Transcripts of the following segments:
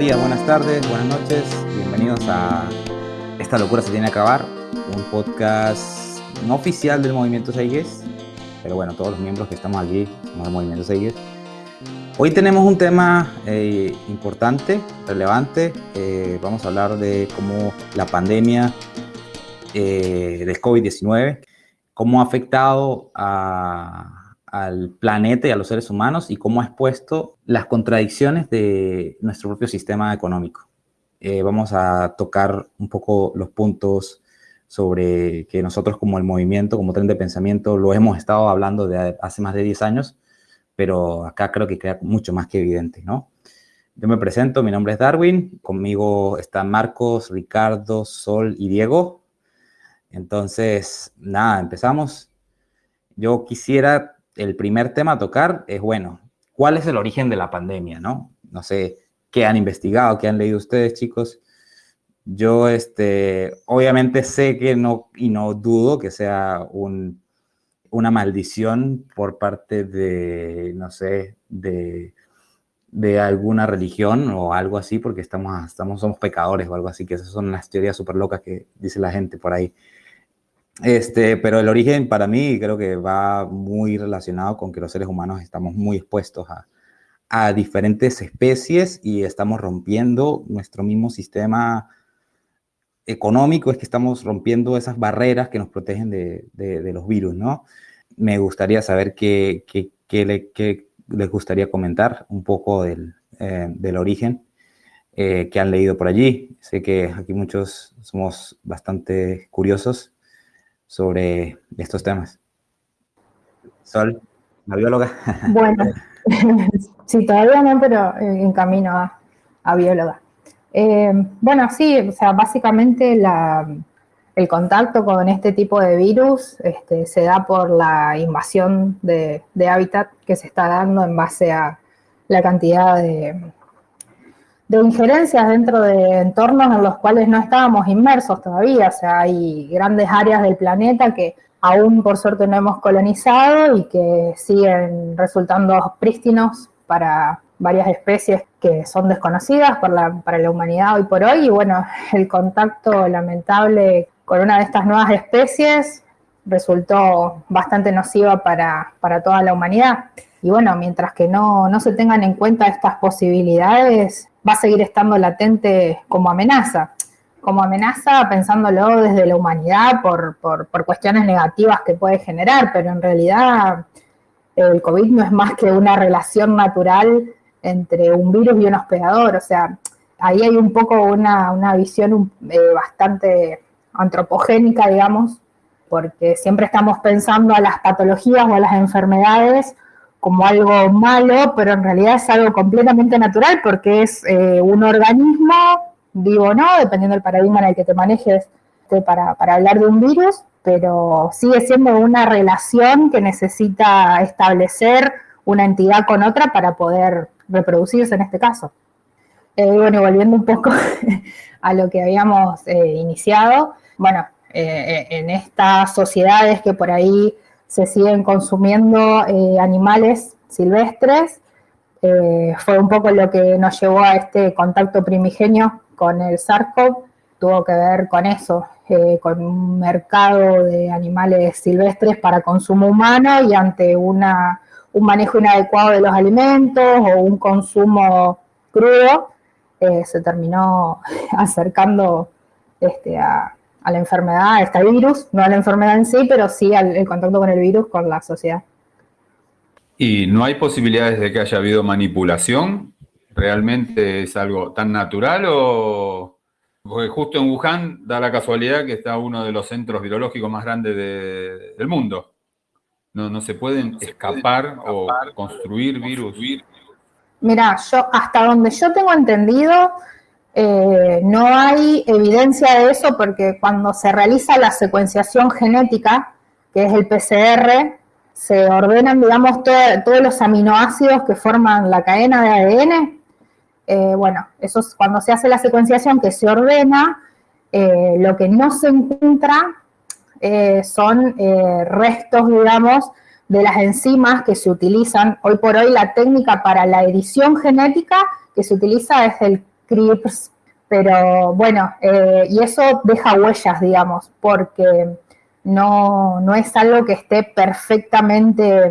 Días, buenas tardes, buenas noches. Bienvenidos a Esta locura se tiene que acabar, un podcast no oficial del Movimiento Seiges, pero bueno, todos los miembros que estamos aquí somos del Movimiento Seiges. Hoy tenemos un tema eh, importante, relevante. Eh, vamos a hablar de cómo la pandemia eh, del COVID-19, cómo ha afectado a al planeta y a los seres humanos y cómo ha expuesto las contradicciones de nuestro propio sistema económico. Eh, vamos a tocar un poco los puntos sobre que nosotros como el movimiento, como tren de pensamiento, lo hemos estado hablando de hace más de 10 años, pero acá creo que queda mucho más que evidente, ¿no? Yo me presento, mi nombre es Darwin, conmigo están Marcos, Ricardo, Sol y Diego. Entonces, nada, empezamos. Yo quisiera el primer tema a tocar es, bueno, ¿cuál es el origen de la pandemia, no? No sé, ¿qué han investigado, qué han leído ustedes, chicos? Yo, este, obviamente sé que no, y no dudo que sea un, una maldición por parte de, no sé, de, de alguna religión o algo así, porque estamos, estamos, somos pecadores o algo así, que esas son las teorías súper locas que dice la gente por ahí. Este, pero el origen para mí creo que va muy relacionado con que los seres humanos estamos muy expuestos a, a diferentes especies y estamos rompiendo nuestro mismo sistema económico, es que estamos rompiendo esas barreras que nos protegen de, de, los virus, ¿no? Me gustaría saber qué, qué, qué, les gustaría comentar un poco del, eh, del origen eh, que han leído por allí. Sé que aquí muchos somos bastante curiosos sobre estos temas. Sol, la bióloga. Bueno, sí, todavía no, pero en camino a, bióloga. Eh, bueno, sí, o sea, básicamente el contacto con este tipo de virus este, se da por la invasión de hábitat que se está dando en base a la cantidad de, de injerencias dentro de entornos en los cuales no estábamos inmersos todavía, o sea, hay grandes áreas del planeta que aún por suerte no hemos colonizado y que siguen resultando prístinos para varias especies que son desconocidas para la humanidad hoy por hoy, y bueno, el contacto lamentable con una de estas nuevas especies resultó bastante nociva para, para toda la humanidad. Y bueno, mientras que no, no se tengan en cuenta estas posibilidades, va a seguir estando latente como amenaza. Como amenaza pensándolo desde la humanidad por, cuestiones negativas que puede generar, pero en realidad el COVID no es más que una relación natural entre un virus y un hospedador. O sea, ahí hay un poco una, visión eh, bastante antropogénica, digamos, porque siempre estamos pensando a las patologías o a las enfermedades como algo malo, pero en realidad es algo completamente natural porque es eh, un organismo, vivo o no, dependiendo del paradigma en el que te manejes este, para, hablar de un virus, pero sigue siendo una relación que necesita establecer una entidad con otra para poder reproducirse en este caso. Eh, bueno, volviendo un poco a lo que habíamos eh, iniciado, bueno, en estas sociedades que por ahí se siguen consumiendo eh, animales silvestres. Eh, fue un poco lo que nos llevó a este contacto primigenio con el SARS-CoV, tuvo que ver con eso, eh, con un mercado de animales silvestres para consumo humano y ante una, un manejo inadecuado de los alimentos o un consumo crudo, se terminó acercando este, a, a la enfermedad, a este virus, no a la enfermedad en sí, pero sí al el contacto con el virus, con la sociedad. ¿Y no hay posibilidades de que haya habido manipulación? ¿Realmente es algo tan natural o...? Porque justo en Wuhan da la casualidad que está uno de los centros virológicos más grandes del mundo. No, no se pueden escapar, o construir virus. Mira, yo hasta donde yo tengo entendido, eh, no hay evidencia de eso porque cuando se realiza la secuenciación genética, que es el PCR, se ordenan, digamos, todos los aminoácidos que forman la cadena de ADN. Eh, bueno, eso es cuando se hace la secuenciación que se ordena, eh, lo que no se encuentra son restos, digamos, de las enzimas que se utilizan. Hoy por hoy la técnica para la edición genética que se utiliza es el CRIPS, pero bueno, eh, y eso deja huellas, digamos, porque no, no es algo que esté perfectamente,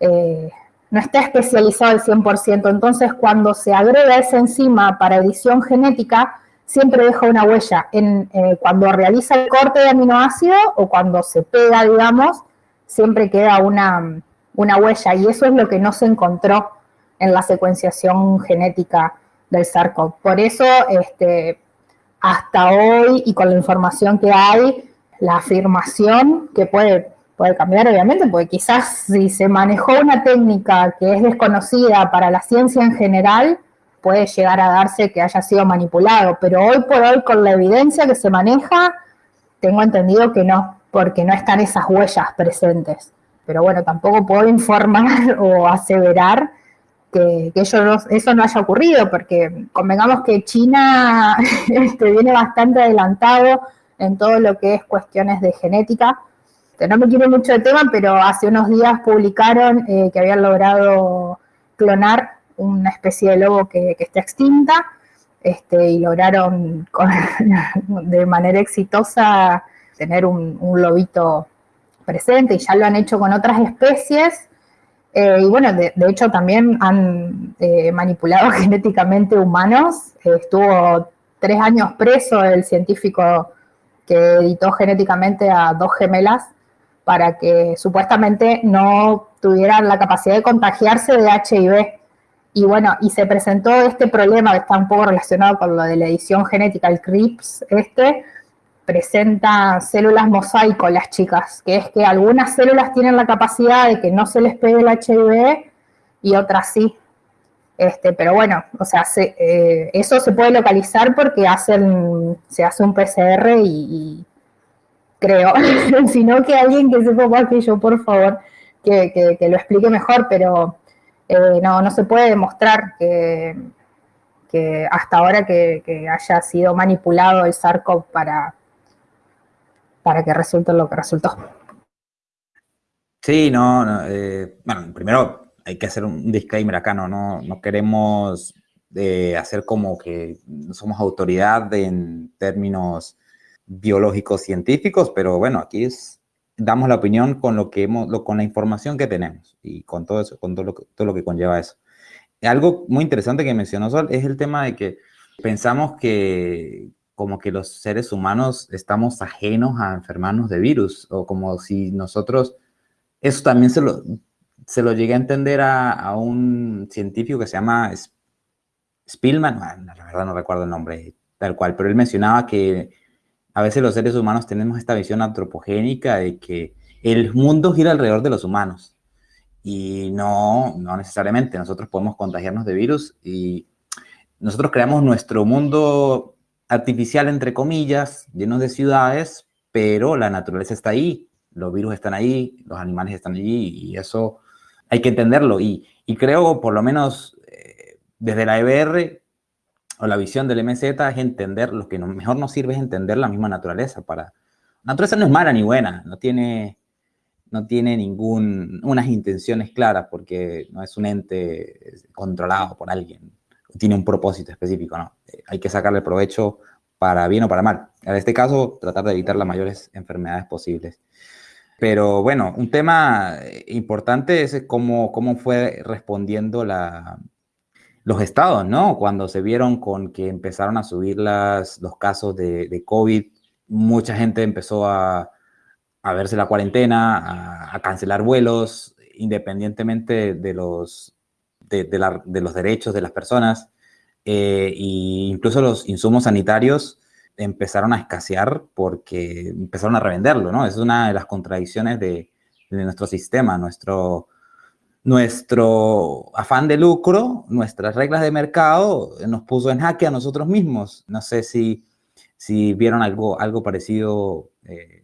eh, no está especializado al 100%. Entonces, cuando se agrega esa enzima para edición genética, siempre deja una huella en eh, cuando realiza el corte de aminoácido o cuando se pega, digamos, siempre queda una, una huella y eso es lo que no se encontró en la secuenciación genética del SARS-CoV. Por eso, este, hasta hoy y con la información que hay, la afirmación que puede, puede cambiar obviamente, porque quizás si se manejó una técnica que es desconocida para la ciencia en general, puede llegar a darse que haya sido manipulado, pero hoy por hoy con la evidencia que se maneja, tengo entendido que no, porque no están esas huellas presentes. Pero bueno, tampoco puedo informar o aseverar que, eso no haya ocurrido, porque convengamos que China este, viene bastante adelantado en todo lo que es cuestiones de genética. No me quiero mucho de tema, pero hace unos días publicaron eh, que habían logrado clonar una especie de lobo que, está extinta este, y lograron de manera exitosa tener un, lobito presente y ya lo han hecho con otras especies. Eh, y bueno, de, hecho también han eh, manipulado genéticamente humanos. estuvo tres años preso el científico que editó genéticamente a dos gemelas para que supuestamente no tuvieran la capacidad de contagiarse de HIV. Y bueno, y se presentó este problema que está un poco relacionado con lo de la edición genética, el CRIPS este, presenta células mosaico las chicas, que es que algunas células tienen la capacidad de que no se les pegue el HIV y otras sí. Este, pero bueno, o sea, eh, eso se puede localizar porque hacen, se hace un PCR y, creo, sino que alguien que sepa más que yo, por favor, que, lo explique mejor, pero eh, no, no se puede demostrar que, hasta ahora que, haya sido manipulado el SARS-CoV para, para que resulte lo que resultó. Sí, no, eh, bueno, primero hay que hacer un disclaimer acá, no, no, queremos eh, hacer como que somos autoridad en términos biológicos científicos, pero bueno, aquí damos la opinión con lo que hemos, con la información que tenemos y con todo eso, con todo lo, todo lo que conlleva eso. Algo muy interesante que mencionó Sol es el tema de que pensamos que como que los seres humanos estamos ajenos a enfermarnos de virus o como si nosotros, eso también se lo, se lo llegué a entender a, un científico que se llama Spielman, la verdad no recuerdo el nombre tal cual, pero él mencionaba que a veces los seres humanos tenemos esta visión antropogénica de que el mundo gira alrededor de los humanos. Y no, no necesariamente. Nosotros podemos contagiarnos de virus y nosotros creamos nuestro mundo artificial, entre comillas, lleno de ciudades, pero la naturaleza está ahí, los virus están ahí, los animales están allí y eso hay que entenderlo. Y, creo, por lo menos eh, desde la EBR o la visión del MZ, es entender, lo que mejor nos sirve es entender la misma naturaleza. Para, la naturaleza no es mala ni buena, no tiene, no tiene ninguna intenciones claras porque no es un ente controlado por alguien, tiene un propósito específico, ¿no? Eh, hay que sacarle provecho para bien o para mal. En este caso, tratar de evitar las mayores enfermedades posibles. Pero bueno, un tema importante es cómo, cómo fue respondiendo la, los estados, ¿no? Cuando se vieron con que empezaron a subir las, los casos de, de COVID, mucha gente empezó a, a verse la cuarentena, a, cancelar vuelos, independientemente de los, de, los derechos de las personas. Eh, incluso los insumos sanitarios empezaron a escasear porque empezaron a revenderlo, ¿no? Es una de las contradicciones de, nuestro sistema, nuestro, nuestro afán de lucro, nuestras reglas de mercado nos puso en jaque a nosotros mismos. No sé si, si vieron algo, algo parecido eh,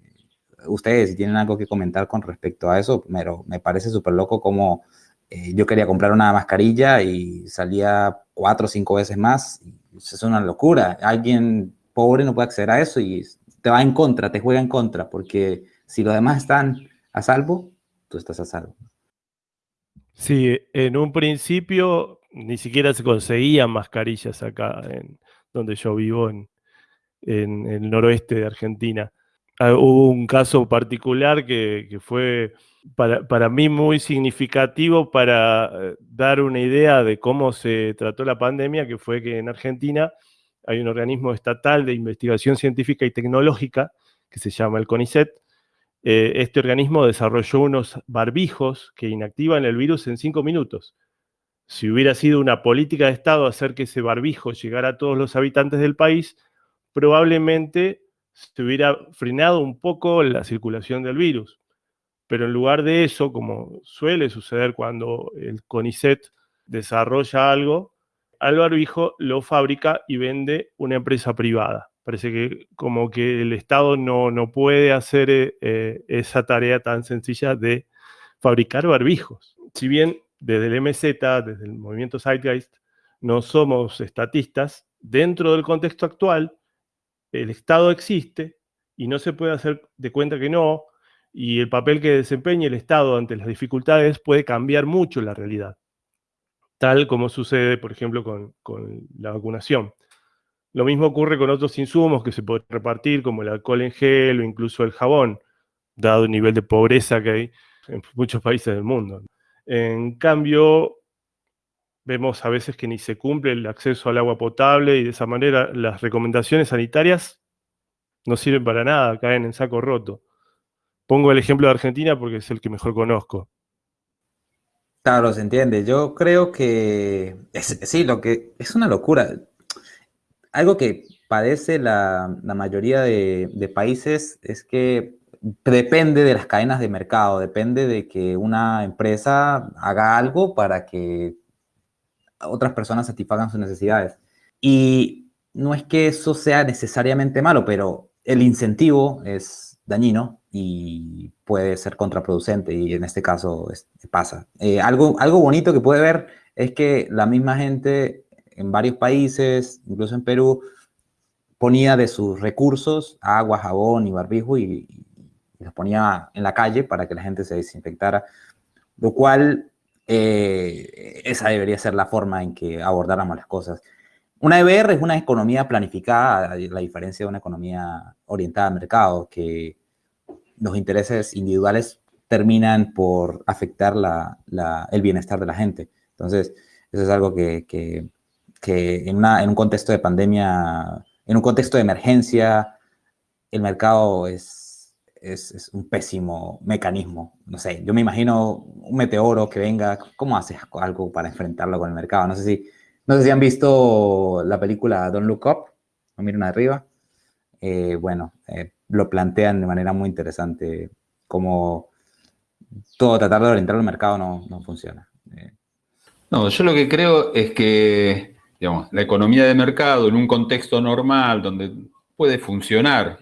ustedes, si tienen algo que comentar con respecto a eso, pero me parece súper loco como eh, yo quería comprar una mascarilla y salía cuatro o cinco veces más. Es una locura. Alguien pobre no puede acceder a eso y te va en contra, te juega en contra, porque si los demás están a salvo, tú estás a salvo. Sí, en un principio ni siquiera se conseguían mascarillas acá en donde yo vivo, en, el noroeste de Argentina. Ah, hubo un caso particular que, fue para, mí muy significativo para eh, dar una idea de cómo se trató la pandemia, que fue que en Argentina hay un organismo estatal de investigación científica y tecnológica que se llama el CONICET. Eh, este organismo desarrolló unos barbijos que inactivan el virus en cinco minutos. Si hubiera sido una política de Estado hacer que ese barbijo llegara a todos los habitantes del país, probablemente se hubiera frenado un poco la circulación del virus. Pero en lugar de eso, como suele suceder cuando el CONICET desarrolla algo, al barbijo lo fabrica y vende una empresa privada. Parece que como que el Estado no, no puede hacer eh, esa tarea tan sencilla de fabricar barbijos. Si bien desde el MZ, desde el movimiento Zeitgeist, no somos estatistas, dentro del contexto actual, el Estado existe y no se puede hacer de cuenta que no, y el papel que desempeña el Estado ante las dificultades puede cambiar mucho la realidad, tal como sucede, por ejemplo, con, con la vacunación. Lo mismo ocurre con otros insumos que se pueden repartir, como el alcohol en gel o incluso el jabón, dado el nivel de pobreza que hay en muchos países del mundo. En cambio, vemos a veces que ni se cumple el acceso al agua potable y de esa manera las recomendaciones sanitarias no sirven para nada, caen en saco roto. Pongo el ejemplo de Argentina porque es el que mejor conozco. Claro, se entiende. Yo creo que sí, lo que es una locura algo que padece la, mayoría de, países es que depende de las cadenas de mercado, depende de que una empresa haga algo para que otras personas satisfagan sus necesidades. Y no es que eso sea necesariamente malo, pero el incentivo es dañino y puede ser contraproducente y en este caso pasa. Eh, algo, algo bonito que puede ver es que la misma gente en varios países, incluso en Perú, ponía de sus recursos agua, jabón y barbijo y, los ponía en la calle para que la gente se desinfectara, lo cual eh, esa debería ser la forma en que abordáramos las cosas. Una EBR es una economía planificada, la diferencia de una economía orientada al mercado, que los intereses individuales terminan por afectar el bienestar de la gente. Entonces, eso es algo que, que en, en un contexto de pandemia, en un contexto de emergencia, el mercado es, es, un pésimo mecanismo. No sé, yo me imagino un meteoro que venga, ¿cómo haces algo para enfrentarlo con el mercado? No sé si, no sé si han visto la película Don't Look Up, no miren arriba. Eh, bueno, eh, lo plantean de manera muy interesante, como todo tratar de orientar al mercado no, no funciona. Eh, no, yo lo que creo es que digamos, la economía de mercado en un contexto normal donde puede funcionar,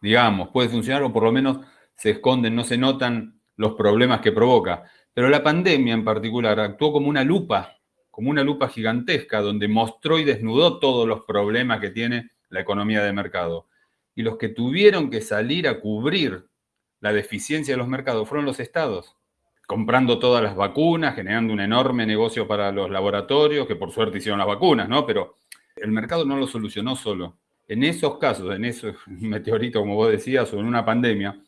digamos, puede funcionar o por lo menos se esconden, no se notan los problemas que provoca. Pero la pandemia en particular actuó como una lupa, como una lupa gigantesca, donde mostró y desnudó todos los problemas que tiene la economía de mercado. Y los que tuvieron que salir a cubrir la deficiencia de los mercados fueron los estados comprando todas las vacunas, generando un enorme negocio para los laboratorios, que por suerte hicieron las vacunas, ¿no? Pero el mercado no lo solucionó solo. En esos casos, en esos meteoritos, como vos decías, o en una pandemia,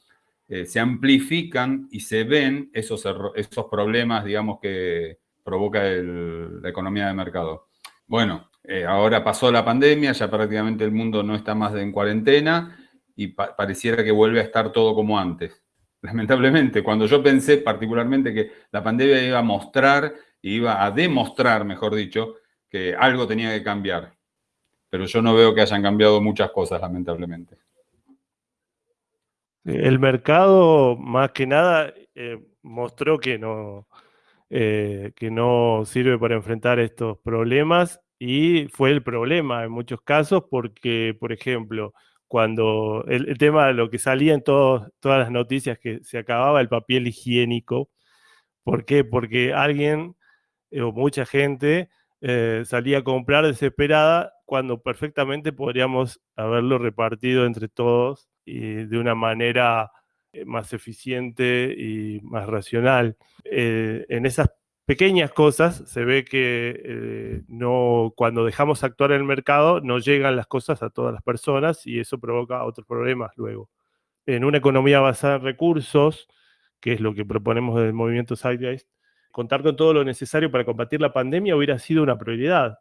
eh, se amplifican y se ven esos, esos problemas, digamos, que provoca la economía de mercado. Bueno, eh, ahora pasó la pandemia, ya prácticamente el mundo no está más en cuarentena y pareciera que vuelve a estar todo como antes lamentablemente, cuando yo pensé particularmente que la pandemia iba a mostrar, iba a demostrar, mejor dicho, que algo tenía que cambiar. Pero yo no veo que hayan cambiado muchas cosas, lamentablemente. El mercado, más que nada, eh, mostró que no, eh, que no sirve para enfrentar estos problemas y fue el problema en muchos casos porque, por ejemplo, cuando el, tema de lo que salía en todas las noticias que se acababa el papel higiénico. ¿Por qué? Porque alguien eh, o mucha gente eh, salía a comprar desesperada cuando perfectamente podríamos haberlo repartido entre todos y de una manera eh, más eficiente y más racional. en esas pequeñas cosas, se ve que eh, no, cuando dejamos actuar en el mercado no llegan las cosas a todas las personas y eso provoca otros problemas luego. En una economía basada en recursos, que es lo que proponemos del movimiento Zeitgeist, contar con todo lo necesario para combatir la pandemia hubiera sido una prioridad.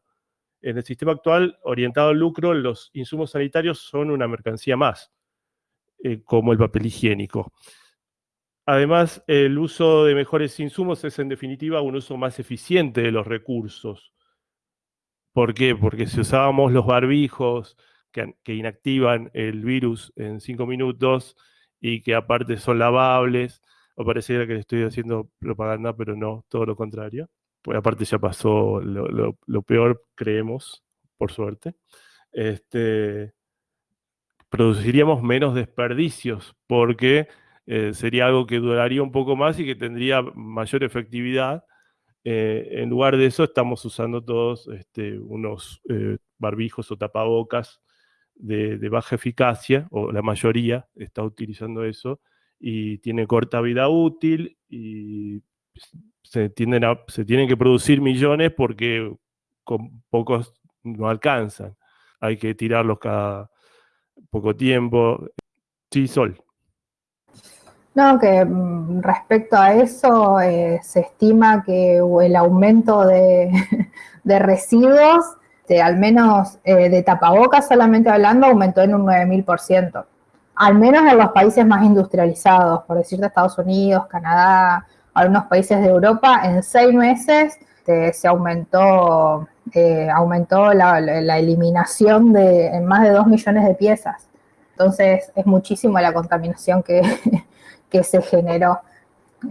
En el sistema actual, orientado al lucro, los insumos sanitarios son una mercancía más, eh, como el papel higiénico. Además, el uso de mejores insumos es en definitiva un uso más eficiente de los recursos. ¿Por qué? Porque si usábamos los barbijos que, inactivan el virus en cinco minutos y que aparte son lavables, o pareciera que le estoy haciendo propaganda, pero no, todo lo contrario. Pues aparte ya pasó lo, peor, creemos, por suerte. Este, produciríamos menos desperdicios porque eh, sería algo que duraría un poco más y que tendría mayor efectividad. Eh, en lugar de eso, estamos usando todos este, unos eh, barbijos o tapabocas de, baja eficacia, o la mayoría está utilizando eso, y tiene corta vida útil y se, se tienen que producir millones porque con pocos no alcanzan. Hay que tirarlos cada poco tiempo. Sí, Sol. No, que mm, respecto a eso eh, se estima que el aumento de, residuos, de, al menos eh, de tapabocas solamente hablando, aumentó en un 9000%. Al menos en los países más industrializados, por decirte Estados Unidos, Canadá, algunos países de Europa, en seis meses este, se aumentó, eh, aumentó la, eliminación de en más de dos millones de piezas. Entonces es muchísimo la contaminación que, que se generó.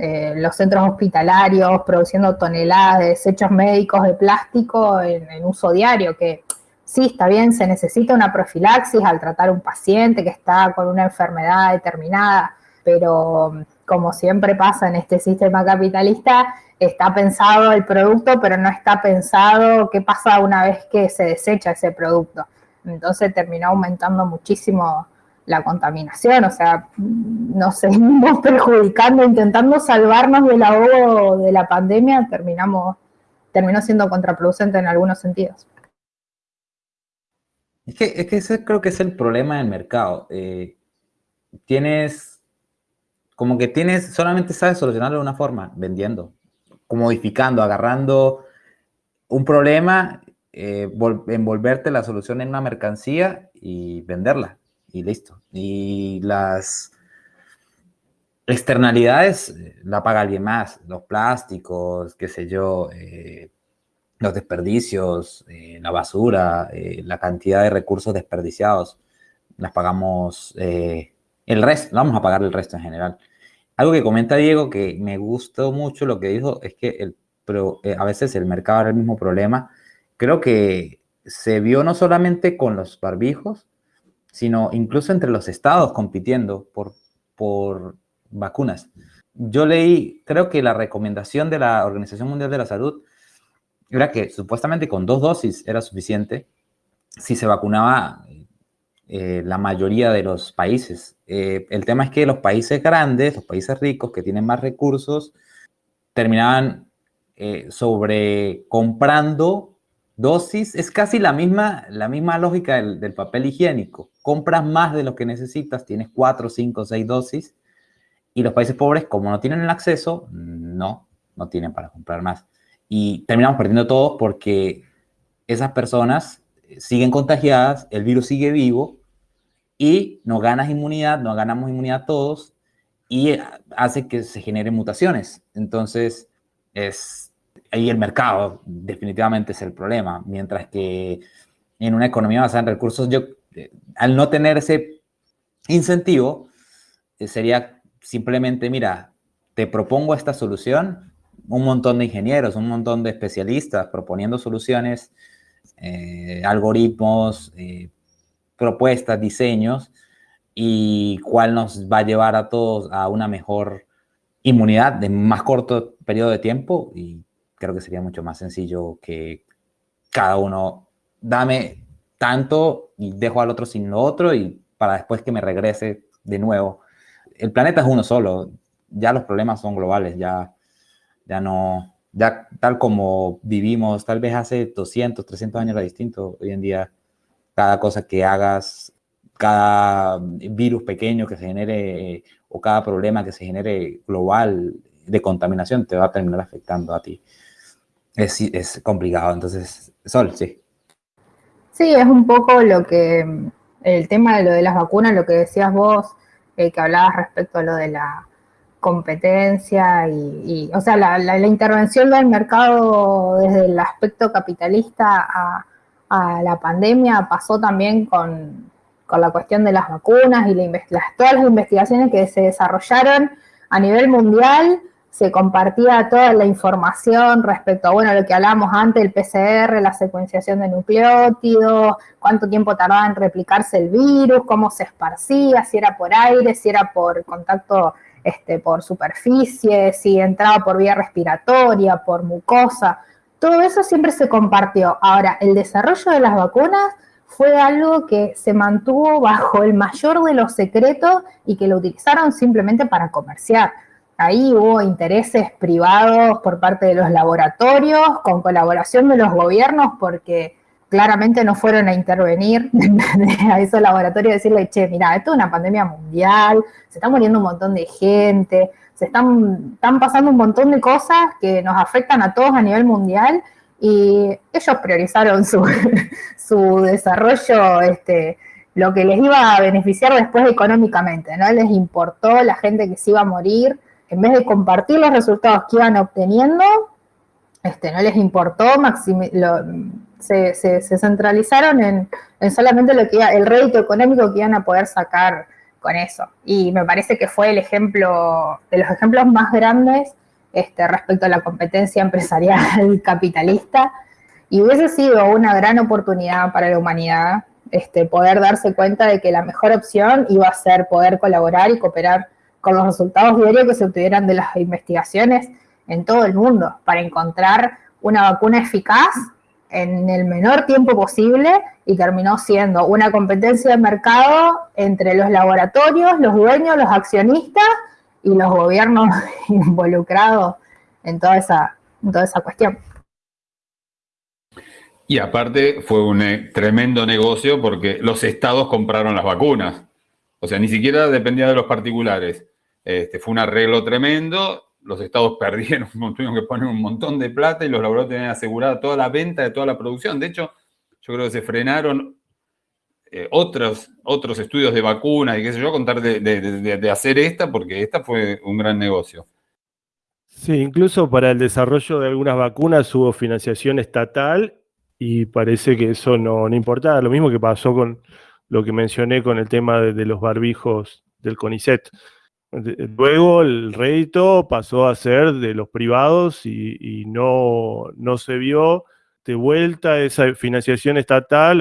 Eh, los centros hospitalarios produciendo toneladas de desechos médicos de plástico en, uso diario, que sí, está bien, se necesita una profilaxis al tratar un paciente que está con una enfermedad determinada, pero como siempre pasa en este sistema capitalista, está pensado el producto, pero no está pensado qué pasa una vez que se desecha ese producto. Entonces terminó aumentando muchísimo la contaminación, o sea, nos seguimos perjudicando, intentando salvarnos del ahogo de la pandemia, terminamos, terminó siendo contraproducente en algunos sentidos. Es que, es que ese creo que es el problema del mercado. Eh, tienes, como que tienes, solamente sabes solucionarlo de una forma, vendiendo, modificando, agarrando un problema, eh, envolverte la solución en una mercancía y venderla y listo. Y las externalidades eh, la paga alguien más, los plásticos, qué sé yo, eh, los desperdicios, eh, la basura, la cantidad de recursos desperdiciados, las pagamos el resto, vamos a pagar el resto en general. Algo que comenta Diego que me gustó mucho lo que dijo es que el, a veces el mercado era el mismo problema. Creo que se vio no solamente con los barbijos, sino incluso entre los estados compitiendo por, por vacunas. Yo leí, creo que la recomendación de la Organización Mundial de la Salud era que supuestamente con dos dosis era suficiente si se vacunaba eh, la mayoría de los países. Eh, el tema es que los países grandes, los países ricos que tienen más recursos, terminaban eh, sobre comprando Dosis es casi la misma, la misma lógica del, papel higiénico. Compras más de lo que necesitas, tienes cuatro, cinco, seis dosis, y los países pobres, como no tienen el acceso, no, no tienen para comprar más. Y terminamos perdiendo todos porque esas personas siguen contagiadas, el virus sigue vivo y no ganas inmunidad, no ganamos inmunidad todos y hace que se generen mutaciones. Entonces, es ahí el mercado definitivamente es el problema, mientras que en una economía basada en recursos, yo, eh, al no tener ese incentivo, eh, sería simplemente, mira, te propongo esta solución, un montón de ingenieros, un montón de especialistas proponiendo soluciones, eh, algoritmos, propuestas, diseños, y cuál nos va a llevar a todos a una mejor inmunidad de más corto periodo de tiempo creo que sería mucho más sencillo que cada uno dame tanto y dejo al otro sin lo otro y para después que me regrese de nuevo. El planeta es uno solo, ya los problemas son globales, ya, ya no, ya tal como vivimos, tal vez hace 200, 300 años era distinto. Hoy en día, cada cosa que hagas, cada virus pequeño que se genere o cada problema que se genere global de contaminación te va a terminar afectando a ti. Es, es complicado, entonces, Sol, sí. Sí, es un poco lo que, el tema de lo de las vacunas, lo que decías vos, eh, que hablabas respecto a lo de la competencia y, o sea, la, la, intervención del mercado desde el aspecto capitalista a, a la pandemia pasó también con, con, la cuestión de las vacunas y la, todas las investigaciones que se desarrollaron a nivel mundial se compartía toda la información respecto a, bueno, lo que hablábamos antes, el PCR, la secuenciación de nucleótidos, cuánto tiempo tardaba en replicarse el virus, cómo se esparcía, si era por aire, si era por contacto este, por superficie, si entraba por vía respiratoria, por mucosa, todo eso siempre se compartió. Ahora, el desarrollo de las vacunas fue algo que se mantuvo bajo el mayor de los secretos y que lo utilizaron simplemente para comerciar. Ahí hubo intereses privados por parte de los laboratorios, con colaboración de los gobiernos, porque claramente no fueron a intervenir a esos laboratorios y decirle, che, mira, esto es una pandemia mundial, se está muriendo un montón de gente, se están, pasando un montón de cosas que nos afectan a todos a nivel mundial y ellos priorizaron su, su desarrollo, este, lo que les iba a beneficiar después económicamente, ¿no? Les importó la gente que se iba a morir, en vez de compartir los resultados que iban obteniendo, este, no les importó, se, se, centralizaron en, solamente lo que el rédito económico que iban a poder sacar con eso. Y me parece que fue el ejemplo, de los ejemplos más grandes este, respecto a la competencia empresarial capitalista. Y hubiese sido una gran oportunidad para la humanidad este, poder darse cuenta de que la mejor opción iba a ser poder colaborar y cooperar con los resultados diarios que se obtuvieran de las investigaciones en todo el mundo para encontrar una vacuna eficaz en el menor tiempo posible y terminó siendo una competencia de mercado entre los laboratorios, los dueños, los accionistas y los gobiernos involucrados en toda esa, en toda esa cuestión. Y aparte fue un eh, tremendo negocio porque los estados compraron las vacunas. O sea, ni siquiera dependía de los particulares. Este, fue un arreglo tremendo, los estados perdieron, tuvieron que poner un montón de plata y los laboratorios tenían asegurada toda la venta de toda la producción. De hecho, yo creo que se frenaron eh, otros, otros estudios de vacunas y qué sé yo, contar de, hacer esta, porque esta fue un gran negocio. Sí, incluso para el desarrollo de algunas vacunas hubo financiación estatal y parece que eso no, no importaba. Lo mismo que pasó con lo que mencioné con el tema de los barbijos del CONICET. Luego el rédito pasó a ser de los privados y, no, no, se vio de vuelta esa financiación estatal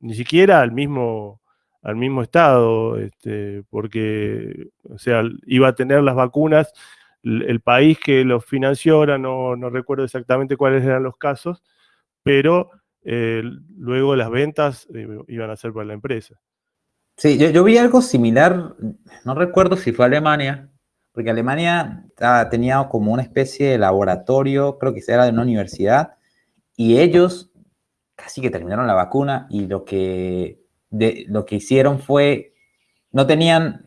ni siquiera al mismo, al mismo Estado, este, porque o sea, iba a tener las vacunas, el, país que los financió, ahora no, recuerdo exactamente cuáles eran los casos, pero eh, luego las ventas eh, iban a ser para la empresa. Sí, yo, vi algo similar, no recuerdo si fue Alemania, porque Alemania tenía como una especie de laboratorio, creo que era de una universidad, y ellos casi que terminaron la vacuna y lo que, lo que hicieron fue, no tenían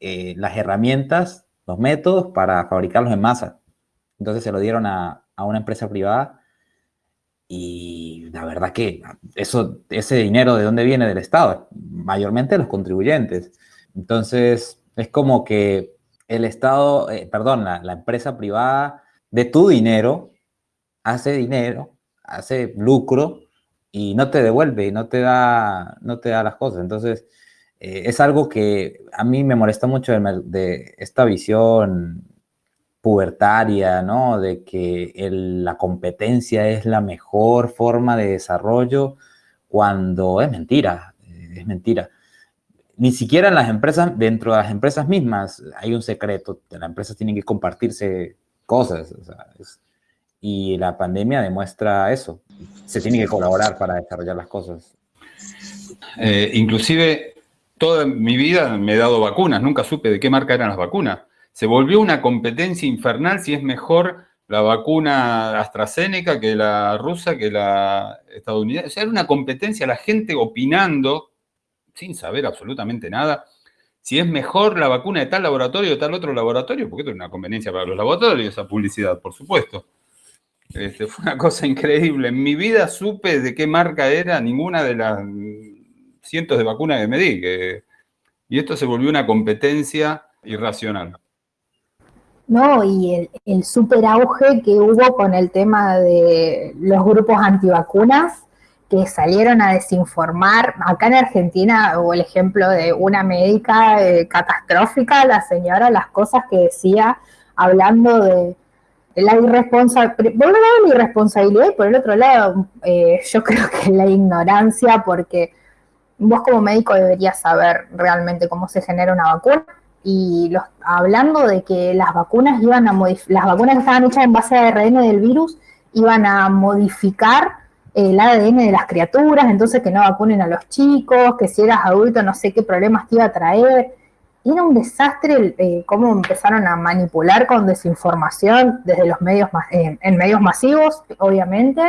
eh, las herramientas, los métodos para fabricarlos en masa. Entonces se lo dieron a, a una empresa privada y la verdad que eso, ese dinero de dónde viene del Estado, mayormente de los contribuyentes. Entonces, es como que el Estado, eh, perdón, la, empresa privada de tu dinero hace dinero, hace lucro y no te devuelve, no te da, no te da las cosas. Entonces, eh, es algo que a mí me molesta mucho de esta visión pubertaria, ¿no? De que la competencia es la mejor forma de desarrollo cuando es mentira, es mentira. Ni siquiera en las empresas, dentro de las empresas mismas, hay un secreto. Las empresas tienen que compartirse cosas. y la pandemia demuestra eso. Se tiene que colaborar para desarrollar las cosas. Eh, inclusive, toda mi vida me he dado vacunas. Nunca supe de qué marca eran las vacunas se volvió una competencia infernal si es mejor la vacuna AstraZeneca que la rusa, que la estadounidense. O sea, era una competencia, la gente opinando, sin saber absolutamente nada, si es mejor la vacuna de tal laboratorio o tal otro laboratorio, porque esto es una conveniencia para los laboratorios, esa publicidad, por supuesto. Este, fue una cosa increíble. En mi vida supe de qué marca era ninguna de las cientos de vacunas que me di. y esto se volvió una competencia irracional. No, y el, el super auge que hubo con el tema de los grupos antivacunas que salieron a desinformar. Acá en Argentina hubo el ejemplo de una médica eh, catastrófica, la señora, las cosas que decía hablando de, la irresponsabilidad, por un lado la irresponsabilidad y por el otro lado eh, yo creo que la ignorancia, porque vos como médico deberías saber realmente cómo se genera una vacuna y los, hablando de que las vacunas iban a las vacunas que estaban hechas en base a ARN del virus iban a modificar el ADN de las criaturas, entonces que no vacunen a los chicos, que si eras adulto no sé qué problemas te iba a traer. Era un desastre eh, cómo empezaron a manipular con desinformación desde los medios eh, en medios masivos, obviamente,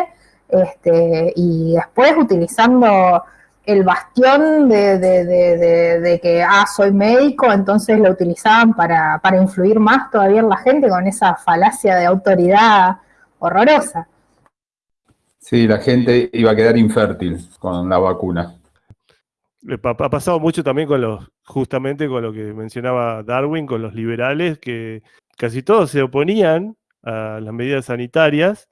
este, y después utilizando el bastión de, que, ah, soy médico, entonces lo utilizaban para, para influir más todavía en la gente con esa falacia de autoridad horrorosa. Sí, la gente iba a quedar infértil con la vacuna. Ha pasado mucho también con los, justamente con lo que mencionaba Darwin, con los liberales, que casi todos se oponían a las medidas sanitarias,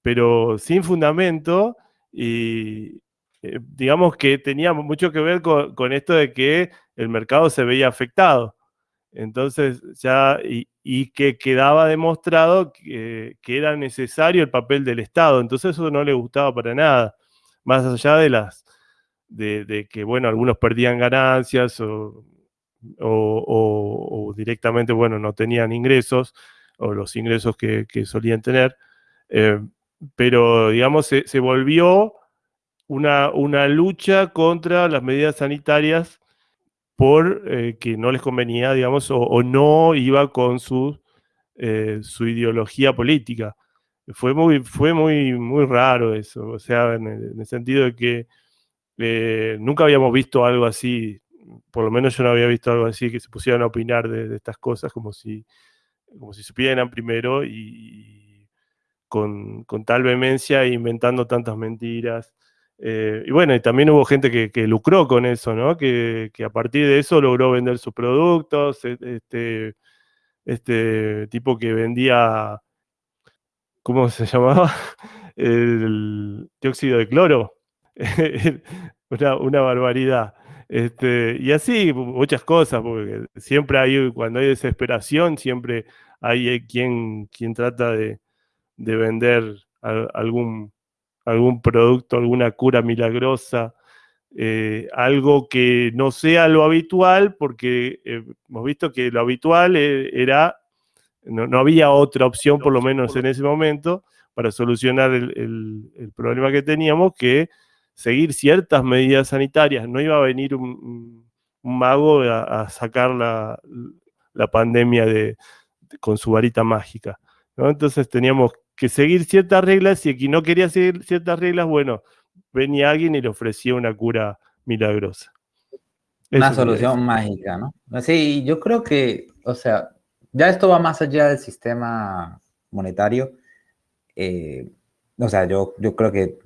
pero sin fundamento y, eh, digamos que tenía mucho que ver con, esto de que el mercado se veía afectado. Entonces, ya, y, que quedaba demostrado que, era necesario el papel del Estado. Entonces, eso no le gustaba para nada. Más allá de las, de, que, bueno, algunos perdían ganancias o, directamente, bueno, no tenían ingresos o los ingresos que, solían tener. Eh, pero, digamos, se volvió una, lucha contra las medidas sanitarias por eh, que no les convenía, digamos, o, no iba con su, eh, su ideología política. Fue muy, fue muy, muy raro eso, o sea, en el, sentido de que eh, nunca habíamos visto algo así, por lo menos yo no había visto algo así, que se pusieran a opinar de, estas cosas como si, como si supieran primero y, con, con, tal vehemencia inventando tantas mentiras. Eh, y bueno, también hubo gente que, lucró con eso, ¿no? Que, a partir de eso logró vender sus productos. E, este, este tipo que vendía, ¿cómo se llamaba? El dióxido de cloro. una, barbaridad. Este, y así, muchas cosas, porque siempre hay, cuando hay desesperación, siempre hay quien, quien trata de, vender algún algún producto, alguna cura milagrosa, eh, algo que no sea lo habitual, porque eh, hemos visto que lo habitual eh, era, no, había otra opción, por lo menos en ese momento, para solucionar el, problema que teníamos, que seguir ciertas medidas sanitarias. No iba a venir un, mago a, sacar la, pandemia de, con su varita mágica. Entonces teníamos que seguir ciertas reglas y quien no quería seguir ciertas reglas, bueno, venía alguien y le ofrecía una cura milagrosa. Una solución mágica, ¿no? Sí, yo creo que, o sea, ya esto va más allá del sistema monetario. Eh, o sea, yo, yo creo que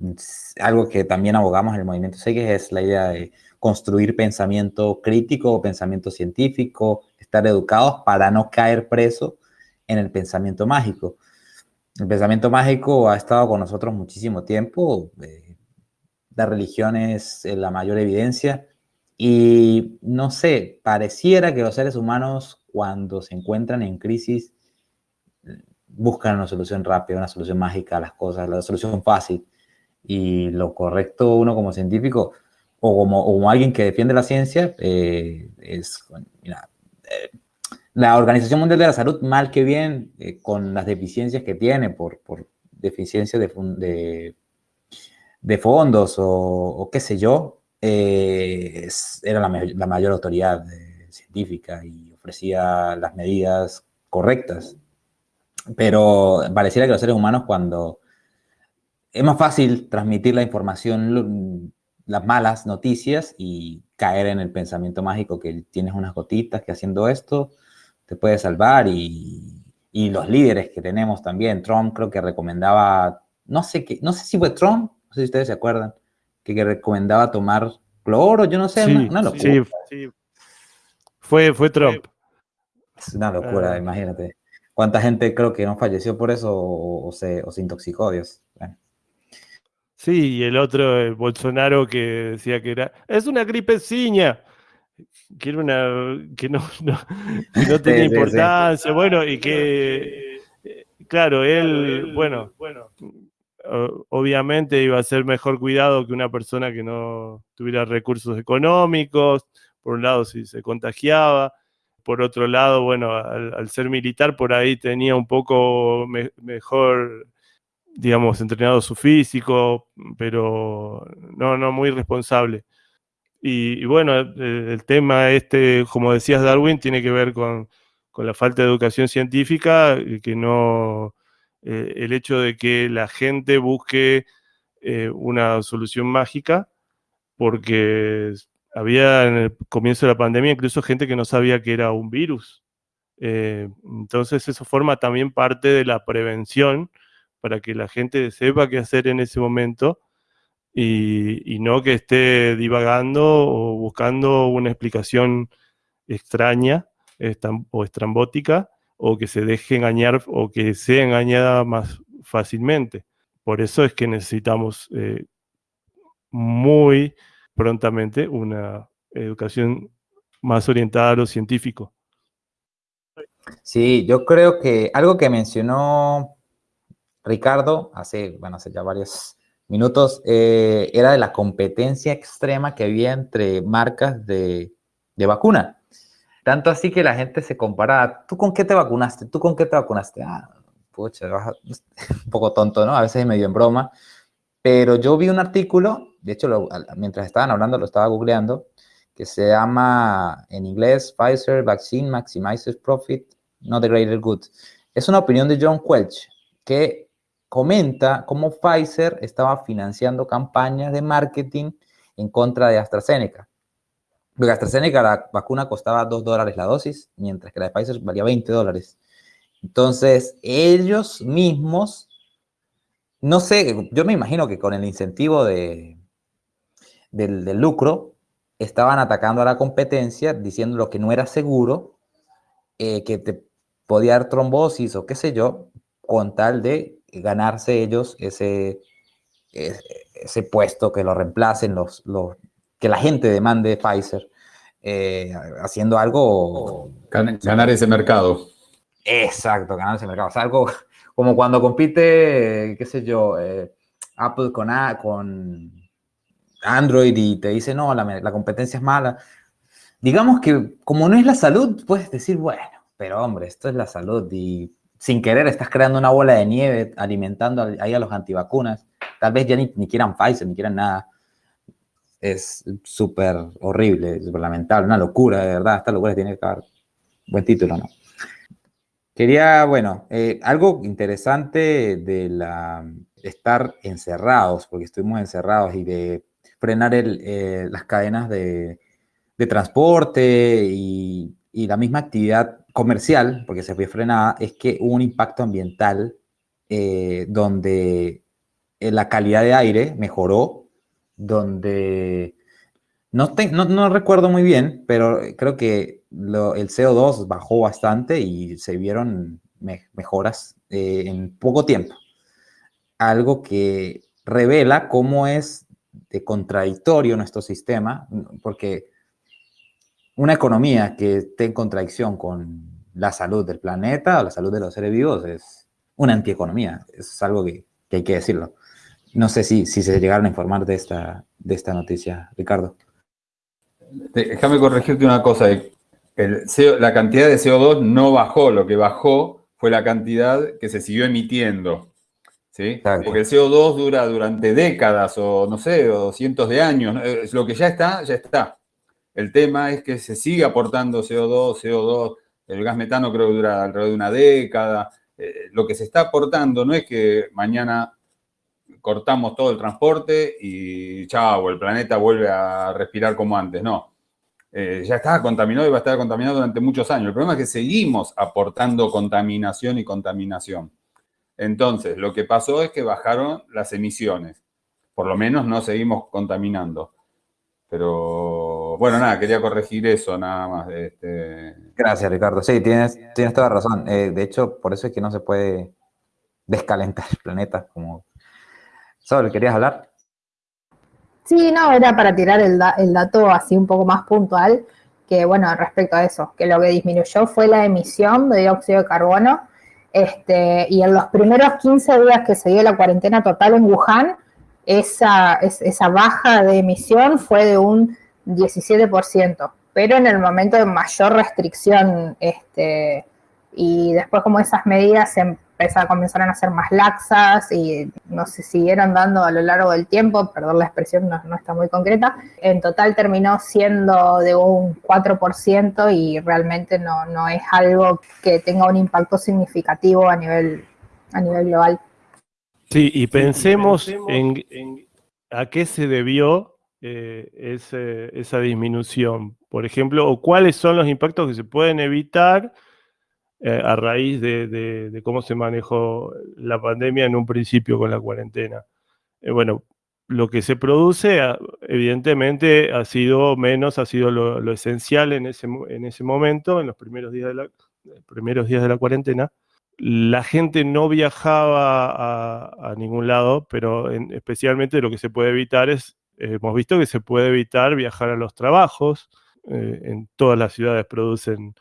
algo que también abogamos en el movimiento SEGES es la idea de construir pensamiento crítico, pensamiento científico, estar educados para no caer preso en el pensamiento mágico. El pensamiento mágico ha estado con nosotros muchísimo tiempo. Eh, la religión es eh, la mayor evidencia. Y no sé, pareciera que los seres humanos cuando se encuentran en crisis buscan una solución rápida, una solución mágica a las cosas, la solución fácil. Y lo correcto uno como científico o como, alguien que defiende la ciencia eh, es, mira, la Organización Mundial de la Salud, mal que bien, eh, con las deficiencias que tiene por, por deficiencia de, de, fondos o, qué sé yo, era la, mayor autoridad eh, científica y ofrecía las medidas correctas. Pero pareciera que los seres humanos cuando es más fácil transmitir la información, las malas noticias y caer en el pensamiento mágico que tienes unas gotitas que haciendo esto te puede salvar y, los líderes que tenemos también. Trump creo que recomendaba, no sé qué, no sé si fue Trump, no sé si ustedes se acuerdan, que, recomendaba tomar cloro, yo no sé, una, locura. Sí, sí. Fue, fue Trump. Es una locura, ah. imagínate. ¿Cuánta gente creo que no falleció por eso o, se, o se, intoxicó, Dios? Sí, y el otro, Bolsonaro, que decía que era, es una gripeciña, que era una, que no, no, tenía importancia, bueno, y que, claro, él, bueno, bueno, obviamente iba a ser mejor cuidado que una persona que no tuviera recursos económicos, por un lado si se contagiaba, por otro lado, bueno, al, ser militar por ahí tenía un poco mejor digamos, entrenado su físico, pero no, no muy responsable. Y, bueno, el, tema este, como decías Darwin, tiene que ver con, la falta de educación científica, que no, eh, el hecho de que la gente busque eh, una solución mágica, porque había en el comienzo de la pandemia incluso gente que no sabía que era un virus. Eh, entonces eso forma también parte de la prevención para que la gente sepa qué hacer en ese momento y, no que esté divagando o buscando una explicación extraña o estrambótica o que se deje engañar o que sea engañada más fácilmente. Por eso es que necesitamos eh, muy prontamente una educación más orientada a lo científico. Sí, yo creo que algo que mencionó Ricardo, hace, bueno, hace ya varios minutos, eh, era de la competencia extrema que había entre marcas de, vacuna. Tanto así que la gente se comparaba, ¿tú con qué te vacunaste? ¿Tú con qué te vacunaste? Ah, pucha, un poco tonto, ¿no? A veces medio en broma. Pero yo vi un artículo, de hecho, mientras estaban hablando, lo estaba googleando, que se llama en inglés Pfizer Vaccine Maximizes Profit, Not the Greater Good. Es una opinión de John Quelch, que comenta cómo Pfizer estaba financiando campañas de marketing en contra de AstraZeneca. Porque AstraZeneca, la vacuna costaba 2 dólares la dosis, mientras que la de Pfizer valía 20 dólares. Entonces, ellos mismos, no sé, yo me imagino que con el incentivo de, del, del lucro, estaban atacando a la competencia, diciendo lo que no era seguro, eh, que te podía dar trombosis o qué sé yo, con tal de ganarse ellos ese, ese, puesto, que lo reemplacen, los, los, que la gente demande Pfizer, eh, haciendo algo... Ganar ese mercado. Exacto, ganar ese mercado. O algo como cuando compite, qué sé yo, eh, Apple con, A, con Android y te dice, no, la, la competencia es mala. Digamos que como no es la salud, puedes decir, bueno, pero hombre, esto es la salud y sin querer estás creando una bola de nieve alimentando ahí a los antivacunas. Tal vez ya ni, ni quieran Pfizer, ni quieran nada. Es súper horrible, súper lamentable, una locura, de verdad. Esta locura tiene que haber buen título, ¿no? Quería, bueno, eh, algo interesante de estar encerrados, porque estuvimos encerrados y de frenar eh, las cadenas de, de transporte y, y la misma actividad comercial, porque se fue frenada, es que hubo un impacto ambiental eh, donde eh, la calidad de aire mejoró, donde no, no, recuerdo muy bien, pero creo que el CO2 bajó bastante y se vieron mejoras eh, en poco tiempo. Algo que revela cómo es de contradictorio nuestro sistema, porque una economía que esté en contradicción con la salud del planeta o la salud de los seres vivos es una antieconomía. Es algo que, hay que decirlo. No sé si, si se llegaron a informar de esta, de esta noticia, Ricardo. Déjame corregirte una cosa. El la cantidad de CO2 no bajó, lo que bajó fue la cantidad que se siguió emitiendo. ¿sí? Porque el CO2 dura durante décadas o no sé, o cientos de años. Lo que ya está, ya está. El tema es que se sigue aportando CO2, CO2, el gas metano creo que dura alrededor de una década. Eh, lo que se está aportando no es que mañana cortamos todo el transporte y chao, el planeta vuelve a respirar como antes, no. Eh, ya estaba contaminado y va a estar contaminado durante muchos años. El problema es que seguimos aportando contaminación y contaminación. Entonces, lo que pasó es que bajaron las emisiones. Por lo menos no seguimos contaminando. Pero bueno, nada, quería corregir eso nada más. Este... Gracias, Ricardo. Sí, tienes, tienes toda razón. Eh, de hecho, por eso es que no se puede descalentar el planeta. Como... Sol, ¿querías hablar? Sí, no, era para tirar el, el dato así un poco más puntual, que bueno, respecto a eso, que lo que disminuyó fue la emisión de dióxido de carbono, este, y en los primeros 15 días que se dio la cuarentena total en Wuhan, esa, esa baja de emisión fue de un 17%, pero en el momento de mayor restricción, este, y después como esas medidas se empezaron, comenzaron a ser más laxas y no se siguieron dando a lo largo del tiempo, perdón la expresión no, no está muy concreta, en total terminó siendo de un 4% y realmente no, no es algo que tenga un impacto significativo a nivel, a nivel global. Sí, y pensemos en, a qué se debió eh, esa disminución, por ejemplo, o cuáles son los impactos que se pueden evitar eh, a raíz de, cómo se manejó la pandemia en un principio con la cuarentena. Eh, bueno, lo que se produce, ah, evidentemente, ha sido menos, ha sido lo, esencial en ese, en ese momento, en los la, primeros días de la cuarentena, la gente no viajaba a, ningún lado, pero especialmente lo que se puede evitar es, hemos visto que se puede evitar viajar a los trabajos, eh, en todas las ciudades producen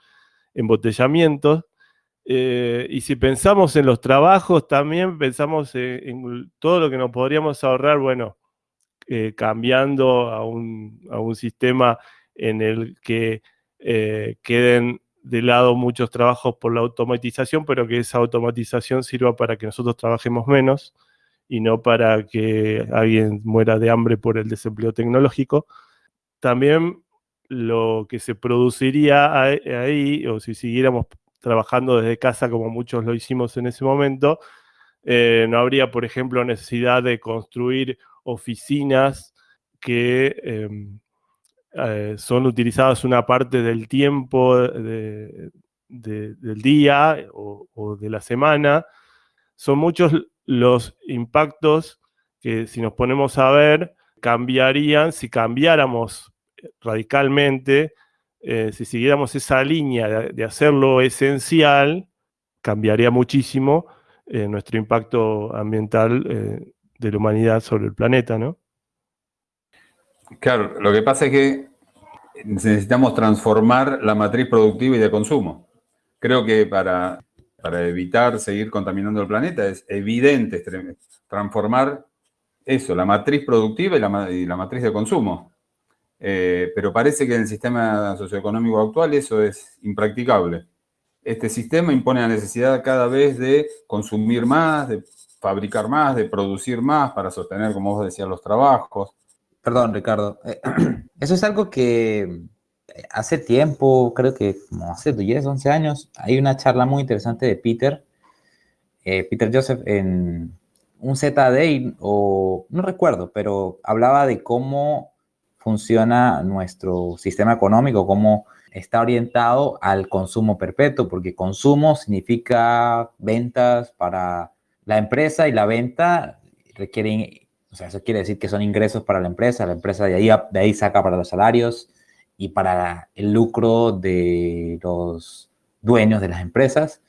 embotellamientos, eh, y si pensamos en los trabajos, también pensamos en, todo lo que nos podríamos ahorrar, bueno, eh, cambiando a un, a un, sistema en el que queden de lado muchos trabajos por la automatización, pero que esa automatización sirva para que nosotros trabajemos menos y no para que alguien muera de hambre por el desempleo tecnológico. También lo que se produciría ahí, o si siguiéramos trabajando desde casa como muchos lo hicimos en ese momento, eh, no habría, por ejemplo, necesidad de construir oficinas que em, eh, son utilizadas una parte del tiempo del día o, de la semana. Son muchos los impactos que si nos ponemos a ver, cambiarían si cambiáramos radicalmente, eh, si siguiéramos esa línea de, hacerlo esencial, cambiaría muchísimo eh, nuestro impacto ambiental de la humanidad sobre el planeta, ¿no? Claro, lo que pasa es que necesitamos transformar la matriz productiva y de consumo. Creo que para, evitar seguir contaminando el planeta es evidente transformar eso, la matriz productiva y la, matriz de consumo. Eh, pero parece que en el sistema socioeconómico actual eso es impracticable. Este sistema impone la necesidad cada vez de consumir más, de fabricar más, de producir más para sostener, como vos decías, los trabajos. Perdón, Ricardo. Eh, eso es algo que hace tiempo, creo que como hace 10, 11 años, hay una charla muy interesante de Peter, eh, Peter Joseph, en un ZD, o no recuerdo, pero hablaba de cómo funciona nuestro sistema económico, cómo está orientado al consumo perpetuo, porque consumo significa ventas para la empresa y la venta requiere o sea, eso quiere decir que son ingresos para la empresa, la empresa de ahí, de ahí saca para los salarios y para el lucro de los dueños de las empresas.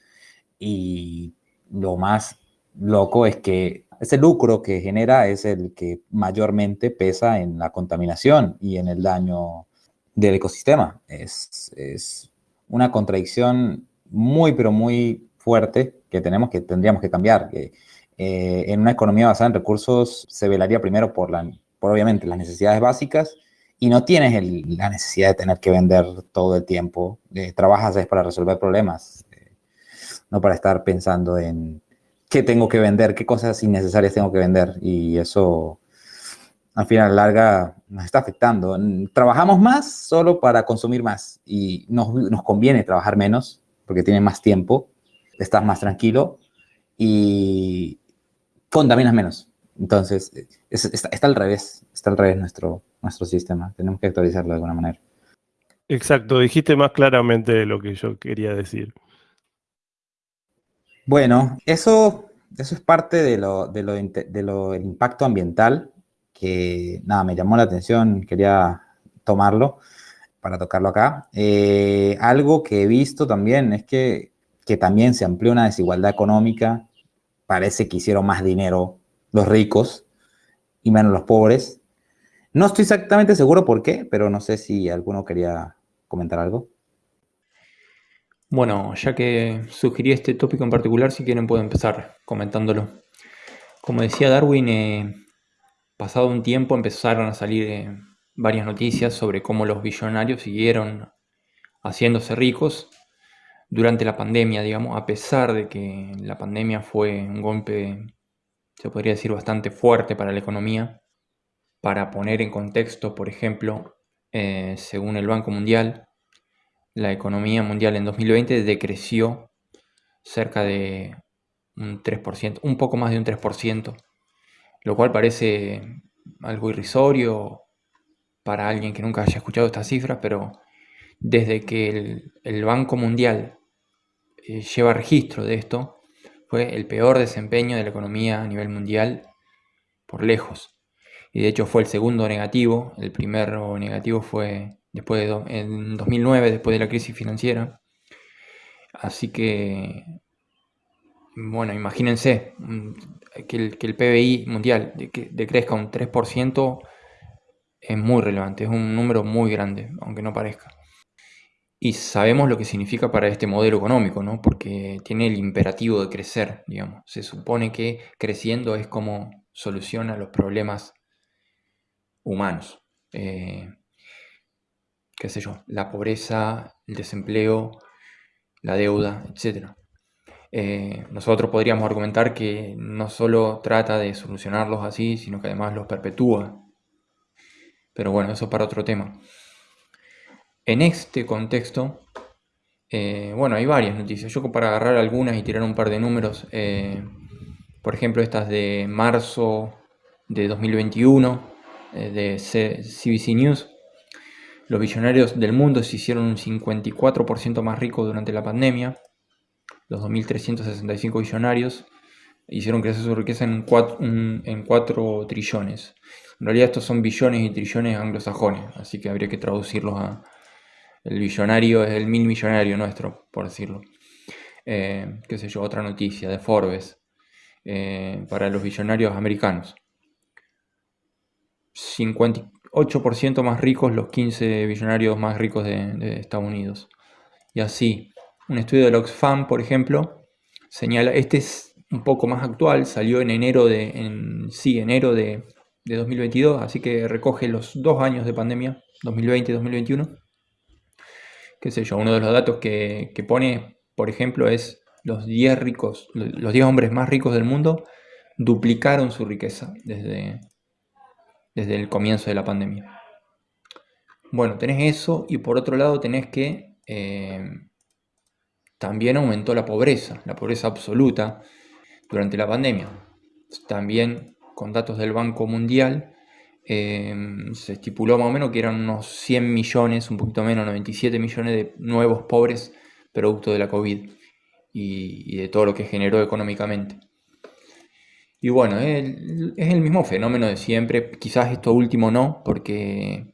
Y lo más loco es que ese lucro que genera es el que mayormente pesa en la contaminación y en el daño del ecosistema. Es, es una contradicción muy, pero muy fuerte que tenemos que tendríamos que cambiar. Que, eh, en una economía basada en recursos se velaría primero por, la, por obviamente las necesidades básicas y no tienes la necesidad de tener que vender todo el tiempo. Eh, trabajas es para resolver problemas, eh, no para estar pensando en qué tengo que vender, qué cosas innecesarias tengo que vender. Y eso, al final, larga, nos está afectando. Trabajamos más solo para consumir más y nos, nos conviene trabajar menos porque tiene más tiempo, estás más tranquilo y contaminas menos. Entonces, está, al revés, está al revés nuestro, nuestro sistema. Tenemos que actualizarlo de alguna manera. Exacto, dijiste más claramente lo que yo quería decir. Bueno, eso, eso es parte de lo, de lo, de lo impacto ambiental que, nada, me llamó la atención, quería tomarlo para tocarlo acá. Eh, algo que he visto también es que, que también se amplió una desigualdad económica. Parece que hicieron más dinero los ricos y menos los pobres. No estoy exactamente seguro por qué, pero no sé si alguno quería comentar algo. Bueno, ya que sugerí este tópico en particular, si quieren puedo empezar comentándolo. Como decía Darwin, eh, pasado un tiempo empezaron a salir eh, varias noticias sobre cómo los billonarios siguieron haciéndose ricos durante la pandemia, digamos, a pesar de que la pandemia fue un golpe, se podría decir, bastante fuerte para la economía. Para poner en contexto, por ejemplo, eh, según el Banco Mundial, la economía mundial en 2020 decreció cerca de un 3%, un poco más de un 3%, lo cual parece algo irrisorio para alguien que nunca haya escuchado estas cifras, pero desde que el, Banco Mundial eh, lleva registro de esto, fue el peor desempeño de la economía a nivel mundial por lejos. Y de hecho fue el segundo negativo, el primero negativo fue después de en 2009, después de la crisis financiera. Así que, bueno, imagínense mm, que el, que el PBI mundial decrezca un 3% es muy relevante, es un número muy grande, aunque no parezca. Y sabemos lo que significa para este modelo económico, ¿no? Porque tiene el imperativo de crecer, digamos. Se supone que creciendo es como soluciona los problemas humanos. Eh, qué sé yo, la pobreza, el desempleo, la deuda, etc. Eh, nosotros podríamos argumentar que no solo trata de solucionarlos así, sino que además los perpetúa. Pero bueno, eso para otro tema. En este contexto, eh, bueno, hay varias noticias. Yo para agarrar algunas y tirar un par de números, por ejemplo, estas de marzo de 2021, de CBC News, los billonarios del mundo se hicieron un 54% más ricos durante la pandemia. Los 2.365 billonarios hicieron crecer su riqueza en 4, en 4 trillones. En realidad estos son billones y trillones anglosajones, así que habría que traducirlos a... El billonario es el mil millonario nuestro, por decirlo. Eh, qué sé yo, otra noticia de Forbes eh, para los billonarios americanos. 58% más ricos los 15 billonarios más ricos de, Estados Unidos. Y así, un estudio del Oxfam, por ejemplo, señala, este es un poco más actual, salió en enero de, en, sí, enero de, 2022, así que recoge los dos años de pandemia, 2020 y 2021. Qué sé yo, uno de los datos que, que pone, por ejemplo, es los 10 ricos, los 10 hombres más ricos del mundo duplicaron su riqueza desde, desde el comienzo de la pandemia. Bueno, tenés eso y por otro lado tenés que eh, también aumentó la pobreza, la pobreza absoluta durante la pandemia. También con datos del Banco Mundial eh, se estipuló más o menos que eran unos 100 millones, un poquito menos, 97 millones de nuevos pobres producto de la COVID y de todo lo que generó económicamente. Y bueno, es el, mismo fenómeno de siempre, quizás esto último no, porque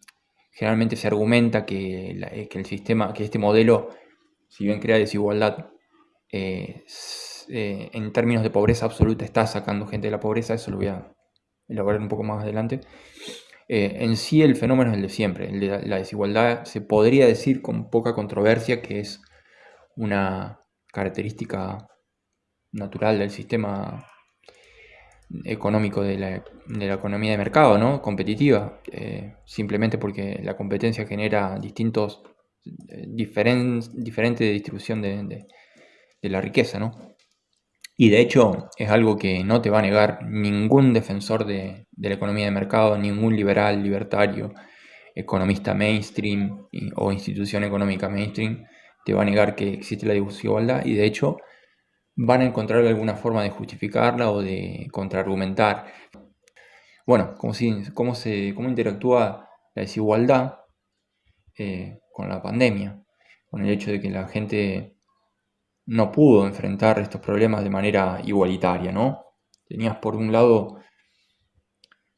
generalmente se argumenta que, eh, el sistema, que este modelo, si bien crea desigualdad, eh, eh, en términos de pobreza absoluta está sacando gente de la pobreza, eso lo voy a elaborar un poco más adelante. en sí el fenómeno es el de siempre, el de la desigualdad se podría decir con poca controversia que es una característica natural del sistema económico de la, economía de mercado, ¿no? Competitiva, eh, simplemente porque la competencia genera distintos, eh, diferente distribución de, la riqueza, ¿no? Y de hecho es algo que no te va a negar ningún defensor de, la economía de mercado, ningún liberal, libertario, economista mainstream o institución económica mainstream, te va a negar que existe la desigualdad y de hecho van a encontrar alguna forma de justificarla o de contraargumentar. Bueno, cómo, se, cómo interactúa la desigualdad eh, con la pandemia, con el hecho de que la gente no pudo enfrentar estos problemas de manera igualitaria, ¿no? Tenías por un lado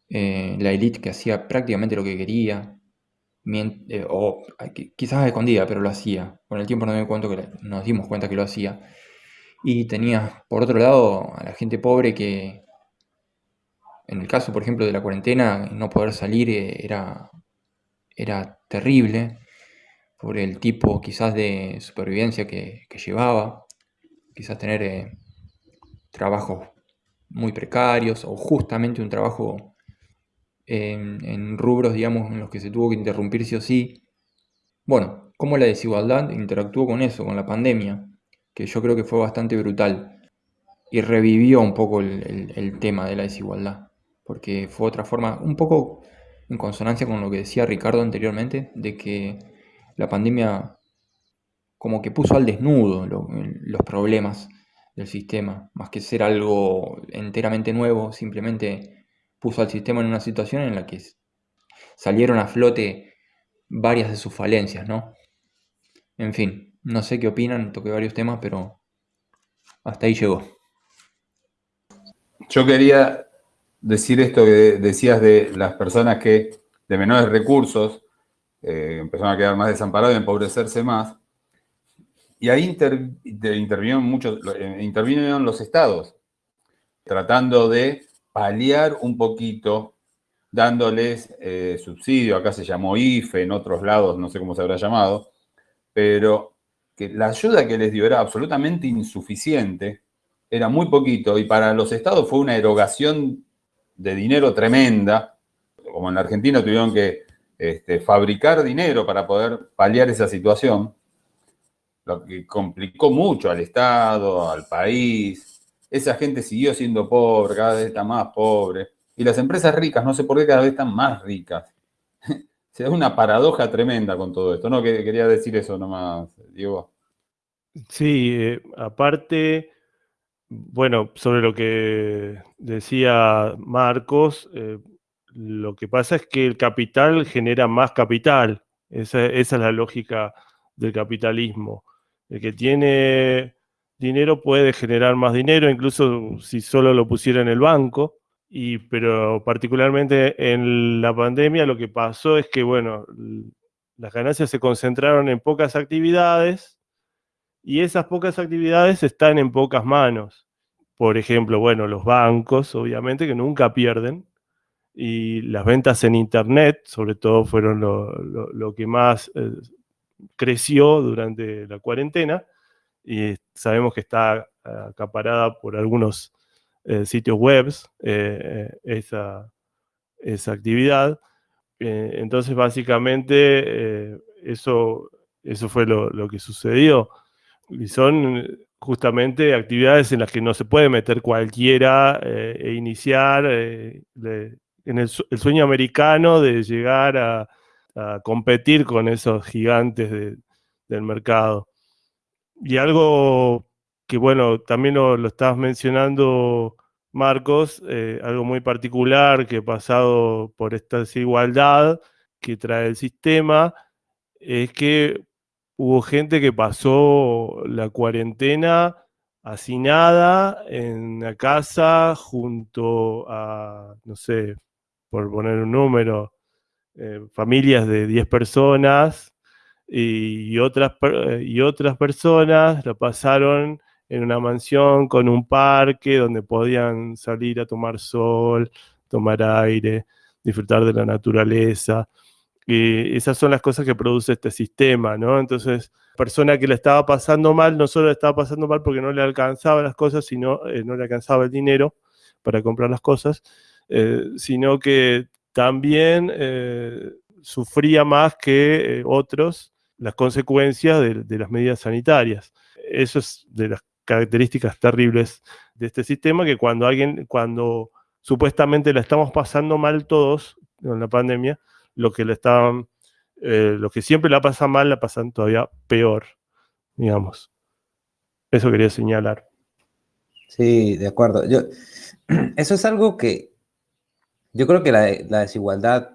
eh, la élite que hacía prácticamente lo que quería, eh, o quizás escondida, pero lo hacía. Con el tiempo nos dimos cuenta que lo hacía. Y tenías, por otro lado, a la gente pobre que, en el caso, por ejemplo, de la cuarentena, no poder salir eh, era, era terrible por el tipo quizás de supervivencia que, llevaba, quizás tener trabajos muy precarios o justamente un trabajo en, rubros, digamos, en los que se tuvo que interrumpir sí o sí. Bueno, cómo la desigualdad interactuó con eso, con la pandemia, que yo creo que fue bastante brutal y revivió un poco el, tema de la desigualdad, porque fue otra forma, un poco en consonancia con lo que decía Ricardo anteriormente, de que la pandemia como que puso al desnudo los problemas del sistema, más que ser algo enteramente nuevo, simplemente puso al sistema en una situación en la que salieron a flote varias de sus falencias, ¿no? En fin, no sé qué opinan, toqué varios temas, pero hasta ahí llegó. Yo quería decir esto que decías de las personas que de menores recursos eh, empezaron a quedar más desamparados y empobrecerse más. Y ahí intervinieron muchos, eh, intervinieron los estados, tratando de paliar un poquito dándoles eh, subsidio, acá se llamó IFE, en otros lados no sé cómo se habrá llamado, pero la ayuda que les dio era absolutamente insuficiente, era muy poquito, y para los estados fue una erogación de dinero tremenda, como en la Argentina tuvieron que este, fabricar dinero para poder paliar esa situación, lo que complicó mucho al Estado, al país, esa gente siguió siendo pobre, cada vez está más pobre. Y las empresas ricas, no sé por qué cada vez están más ricas. Se da una paradoja tremenda con todo esto, ¿no? Quería decir eso nomás, Diego. Sí, eh, aparte, bueno, sobre lo que decía Marcos, eh, lo que pasa es que el capital genera más capital. esa es la lógica del capitalismo. El que tiene dinero puede generar más dinero, incluso si solo lo pusiera en el banco. Y, pero particularmente en la pandemia lo que pasó es que, bueno, las ganancias se concentraron en pocas actividades y esas pocas actividades están en pocas manos. Por ejemplo, bueno, los bancos, obviamente, que nunca pierden, y las ventas en Internet, sobre todo, fueron lo, que más eh, creció durante la cuarentena y sabemos que está acaparada por algunos eh, sitios web eh, esa, esa, actividad. Entonces, básicamente, eso, eso fue lo, que sucedió. Y son justamente actividades en las que no se puede meter cualquiera e iniciar en el, sueño americano de llegar a, competir con esos gigantes del mercado. Y algo que, bueno, también lo, estabas mencionando, Marcos, eh, algo muy particular que ha pasado por esta desigualdad que trae el sistema, es que hubo gente que pasó la cuarentena hacinada en la casa junto a, no sé, por poner un número, eh, familias de 10 personas y, otras, y otras personas la pasaron en una mansión con un parque donde podían salir a tomar sol, tomar aire, disfrutar de la naturaleza. Y esas son las cosas que produce este sistema, ¿no? Entonces, persona que le estaba pasando mal, no solo le estaba pasando mal porque no le alcanzaba las cosas, sino eh, no le alcanzaba el dinero para comprar las cosas, eh, sino que también eh, sufría más que otros las consecuencias de, las medidas sanitarias. Eso es de las características terribles de este sistema, que cuando alguien, cuando supuestamente la estamos pasando mal todos con la pandemia, lo que le estaban, eh, lo que siempre la pasan mal, la pasan todavía peor. digamos. Eso quería señalar. Sí, de acuerdo. Yo, eso es algo que yo creo que la, la desigualdad,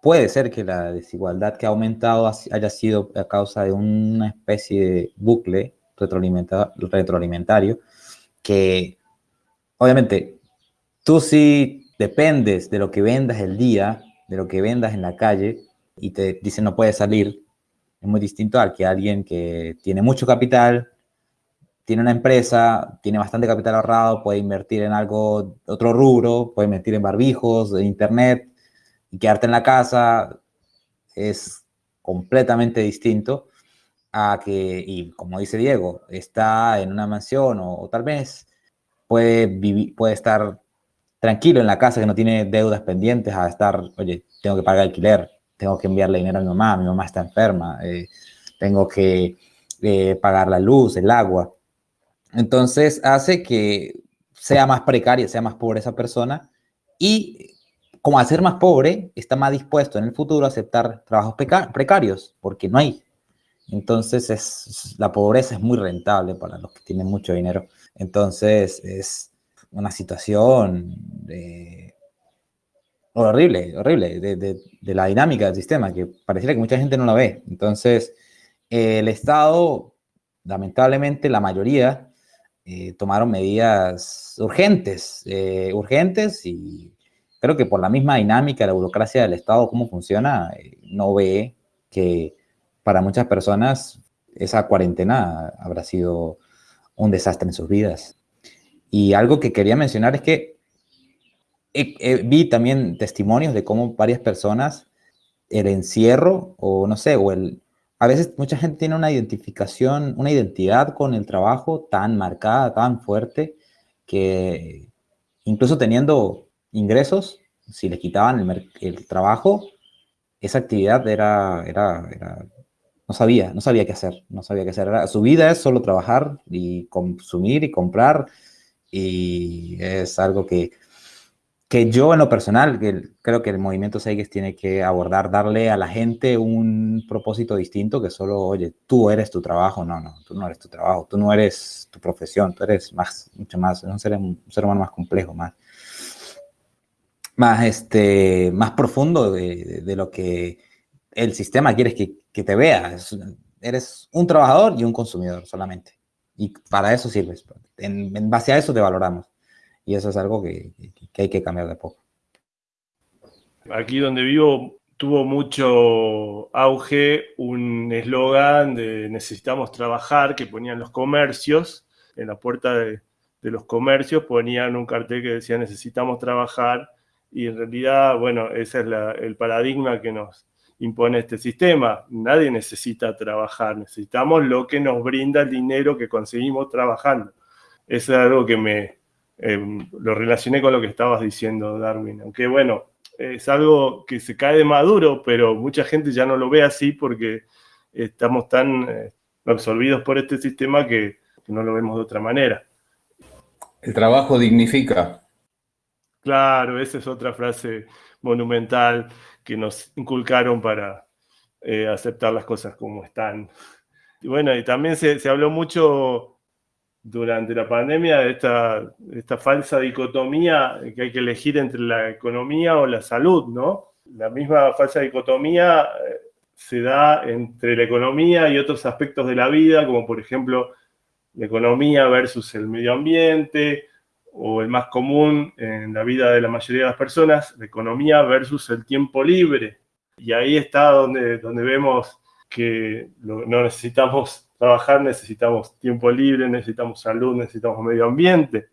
puede ser que la desigualdad que ha aumentado haya sido a causa de una especie de bucle retroalimentario que obviamente tú sí dependes de lo que vendas el día, de lo que vendas en la calle y te dicen no puedes salir, es muy distinto al que alguien que tiene mucho capital, tiene una empresa, tiene bastante capital ahorrado, puede invertir en algo, otro rubro, puede invertir en barbijos, en internet y quedarte en la casa, es completamente distinto a que, y como dice Diego, está en una mansión o, tal vez puede, vivir, puede estar tranquilo en la casa que no tiene deudas pendientes a estar, oye, tengo que pagar alquiler, tengo que enviarle dinero a mi mamá, mi mamá está enferma, eh, tengo que eh, pagar la luz, el agua. Entonces hace que sea más precaria, sea más pobre esa persona y como al ser más pobre, está más dispuesto en el futuro a aceptar trabajos precarios porque no hay. Entonces es, la pobreza es muy rentable para los que tienen mucho dinero. Entonces es una situación horrible, horrible, de, la dinámica del sistema, que pareciera que mucha gente no la ve. Entonces, el Estado, lamentablemente, la mayoría eh, tomaron medidas urgentes, eh, urgentes y creo que por la misma dinámica de la burocracia del Estado, cómo funciona, eh, no ve que para muchas personas esa cuarentena habrá sido un desastre en sus vidas. Y algo que quería mencionar es que vi también testimonios de cómo varias personas el encierro o no sé, o el... A veces mucha gente tiene una identificación, una identidad con el trabajo tan marcada, tan fuerte, que incluso teniendo ingresos, si les quitaban el, trabajo, esa actividad era, era, era, no sabía, no sabía qué hacer, no sabía qué hacer. su vida es solo trabajar y consumir y comprar y es algo que, que yo en lo personal, creo que el movimiento Seiges tiene que abordar, darle a la gente un propósito distinto que solo, oye, tú eres tu trabajo. No, no, tú no eres tu trabajo, tú no eres tu profesión, tú eres más, mucho más, ser, un ser humano más complejo, más, más, este, más profundo de, de, lo que el sistema quiere que, que te veas. Eres un trabajador y un consumidor solamente. Y para eso sirves. En, base a eso te valoramos. Y eso es algo que, hay que cambiar de poco. Aquí donde vivo tuvo mucho auge un eslogan de necesitamos trabajar que ponían los comercios, en la puerta de, los comercios ponían un cartel que decía necesitamos trabajar y en realidad, bueno, ese es el paradigma que nos impone este sistema. Nadie necesita trabajar, necesitamos lo que nos brinda el dinero que conseguimos trabajando. Es algo que me, Em, lo relacioné con lo que estabas diciendo, Darwin. Aunque bueno, es algo que se cae de maduro, pero mucha gente ya no lo ve así porque estamos tan eh, absorbidos por este sistema que, que no lo vemos de otra manera. El trabajo dignifica. Claro, esa es otra frase monumental que nos inculcaron para eh, aceptar las cosas como están. Y bueno, y también se, se habló mucho durante la pandemia esta, esta falsa dicotomía que hay que elegir entre la economía o la salud, ¿no? La misma falsa dicotomía eh, se da entre la economía y otros aspectos de la vida, como por ejemplo la economía versus el medio ambiente, o el más común en la vida de la mayoría de las personas, la economía versus el tiempo libre. Y ahí está donde, donde vemos que no necesitamos trabajar necesitamos tiempo libre, necesitamos salud, necesitamos medio ambiente.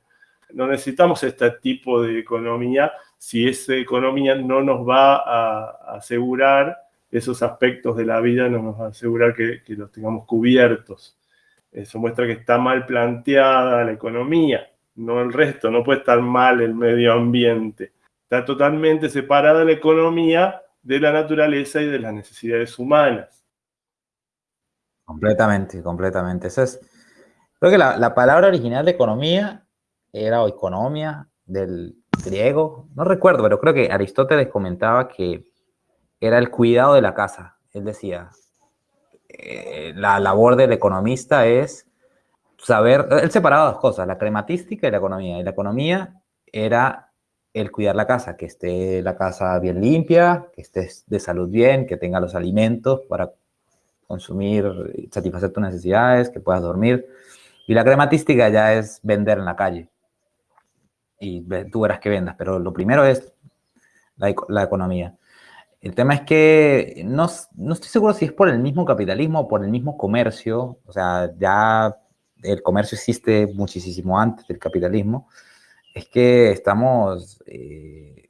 No necesitamos este tipo de economía si esa economía no nos va a asegurar esos aspectos de la vida, no nos va a asegurar que, los tengamos cubiertos. Eso muestra que está mal planteada la economía, no el resto, no puede estar mal el medio ambiente. Está totalmente separada la economía de la naturaleza y de las necesidades humanas. Completamente, completamente. Es, creo que la, la palabra original de economía era o economía del griego, no recuerdo, pero creo que Aristóteles comentaba que era el cuidado de la casa. Él decía, eh, la labor del economista es saber, él separaba dos cosas, la crematística y la economía. Y la economía era el cuidar la casa, que esté la casa bien limpia, que esté de salud bien, que tenga los alimentos para consumir, satisfacer tus necesidades, que puedas dormir. Y la crematística ya es vender en la calle. Y tú verás que vendas, pero lo primero es la, la economía. El tema es que no, no, estoy seguro si es por el mismo capitalismo o por el mismo comercio. O sea, ya el comercio existe muchísimo antes del capitalismo. Es que estamos, eh,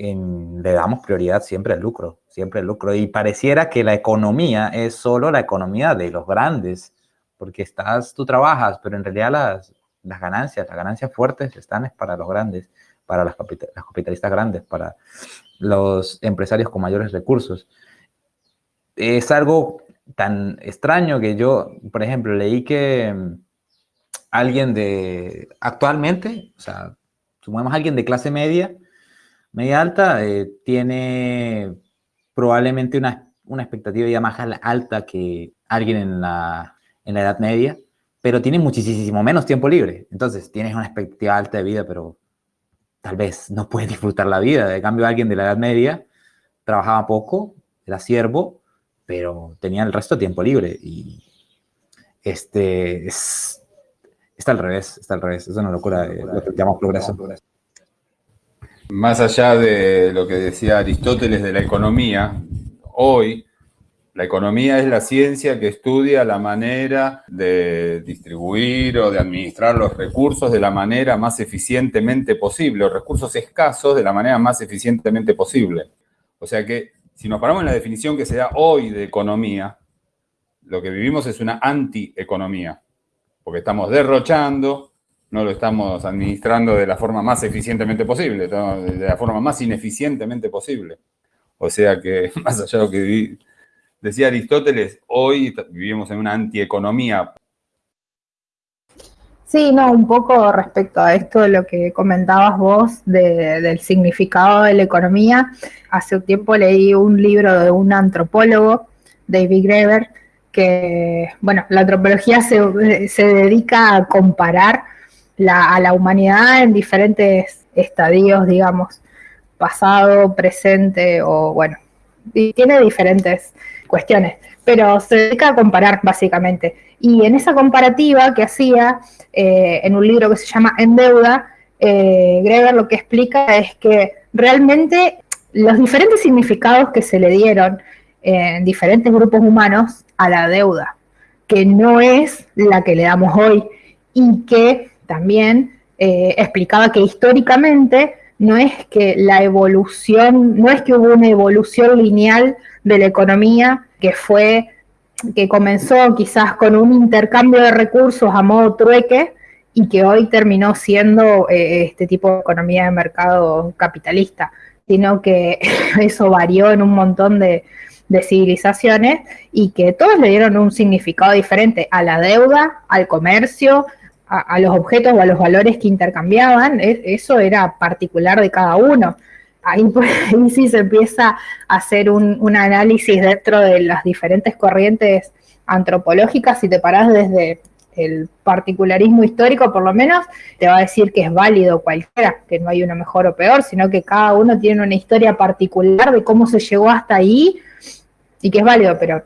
en, le damos prioridad siempre al lucro, siempre al lucro. Y pareciera que la economía es solo la economía de los grandes, porque estás, tú trabajas, pero en realidad las, las ganancias, las ganancias fuertes están es para los grandes, para las, las capitalistas grandes, para los empresarios con mayores recursos. Es algo tan extraño que yo, por ejemplo, leí que mm, alguien de, actualmente, o sea, sumamos alguien de clase media, media alta, eh, tiene probablemente una, una, expectativa ya más alta que alguien en la, en la edad media, pero tiene muchísimo menos tiempo libre. Entonces, tienes una expectativa alta de vida, pero tal vez no puede disfrutar la vida. De cambio, alguien de la Edad Media trabajaba poco, era siervo, pero tenía el resto de tiempo libre. Y este es, está al revés, está al revés. Es una locura, lo que llamamos progreso. Más allá de lo que decía Aristóteles de la economía, hoy la economía es la ciencia que estudia la manera de distribuir o de administrar los recursos de la manera más eficientemente posible, los recursos escasos de la manera más eficientemente posible. O sea que si nos paramos en la definición que se da hoy de economía, lo que vivimos es una antieconomía, porque estamos derrochando, no lo estamos administrando de la forma más eficientemente posible, de la forma más ineficientemente posible. O sea que, más allá de lo que Decía Aristóteles, hoy vivimos en una antieconomía. Sí, no, un poco respecto a esto de lo que comentabas vos del significado de la economía. Hace un tiempo leí un libro de un antropólogo, David Graeber, que, bueno, la antropología se, dedica a comparar a la humanidad en diferentes estadios, digamos, pasado, presente o, bueno, y tiene diferentes cuestiones, pero se dedica a comparar básicamente. Y en esa comparativa que hacía eh, en un libro que se llama En Deuda, eh, Greger lo que explica es que realmente los diferentes significados que se le dieron en diferentes grupos humanos a la deuda, que no es la que le damos hoy y que también eh, explicaba que históricamente no es que la evolución, no es que hubo una evolución lineal de la economía que fue, que comenzó quizás con un intercambio de recursos a modo trueque y que hoy terminó siendo eh, este tipo de economía de mercado capitalista, sino que eso varió en un montón de, civilizaciones y que todos le dieron un significado diferente a la deuda, al comercio, a, los objetos o a los valores que intercambiaban, eso era particular de cada uno ahí, pues, sí se empieza a hacer un, análisis dentro de las diferentes corrientes antropológicas, si te parás desde el particularismo histórico, por lo menos, te va a decir que es válido cualquiera, que no hay uno mejor o peor, sino que cada uno tiene una historia particular de cómo se llegó hasta ahí y que es válido, pero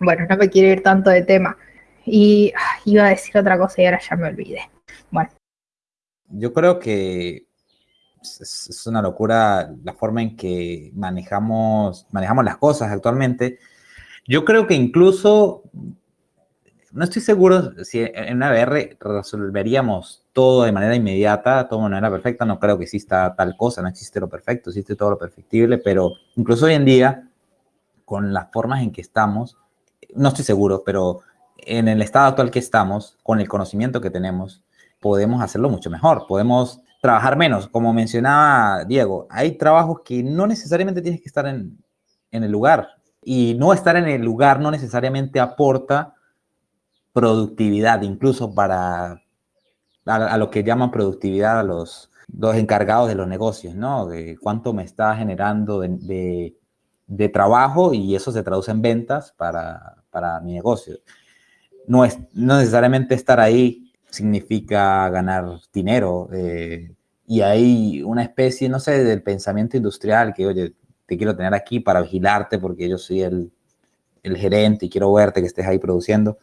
bueno, no me quiero ir tanto de tema. Y iba a decir otra cosa y ahora ya me olvidé. Bueno. Yo creo que es, una locura la forma en que manejamos, manejamos las cosas actualmente. Yo creo que incluso, no estoy seguro si en una VR resolveríamos todo de manera inmediata, todo de manera perfecta, no creo que exista tal cosa, no existe lo perfecto, existe todo lo perfectible, pero incluso hoy en día, con las formas en que estamos, no estoy seguro, pero en el estado actual que estamos, con el conocimiento que tenemos, podemos hacerlo mucho mejor, podemos trabajar menos. Como mencionaba Diego, hay trabajos que no necesariamente tienes que estar en, el lugar. Y no estar en el lugar no necesariamente aporta productividad, incluso para a, lo que llaman productividad a los, los encargados de los negocios, ¿no? De cuánto me está generando de, de trabajo y eso se traduce en ventas para, para mi negocio. No, es, no necesariamente estar ahí significa ganar dinero. Eh, y hay una especie, no sé, del pensamiento industrial que, oye, te quiero tener aquí para vigilarte porque yo soy el, el gerente y quiero verte que estés ahí produciendo.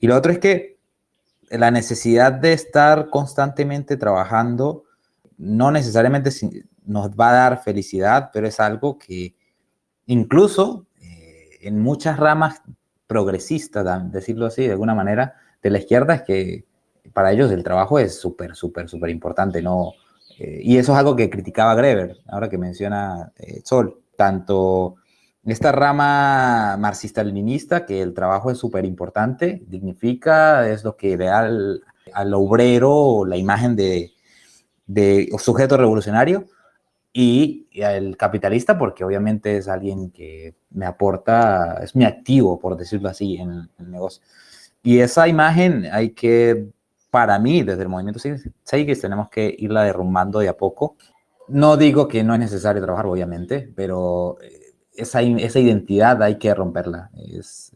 Y lo otro es que la necesidad de estar constantemente trabajando no necesariamente nos va a dar felicidad, pero es algo que incluso eh, en muchas ramas progresistas, decirlo así, de alguna manera, de la izquierda, es que para ellos el trabajo es súper, súper, súper importante, ¿no? Eh, y eso es algo que criticaba Greber, ahora que menciona eh, Sol, tanto esta rama marxista-leninista, que el trabajo es súper importante, dignifica, es lo que le da al, al obrero la imagen de, de sujeto revolucionario, y, el capitalista porque obviamente es alguien que me aporta, es mi activo, por decirlo así, en, el negocio. Y esa imagen hay que, para mí, desde el movimiento Seigis, tenemos que irla derrumbando de a poco. No digo que no es necesario trabajar, obviamente, pero eh, esa, esa identidad hay que romperla. Es,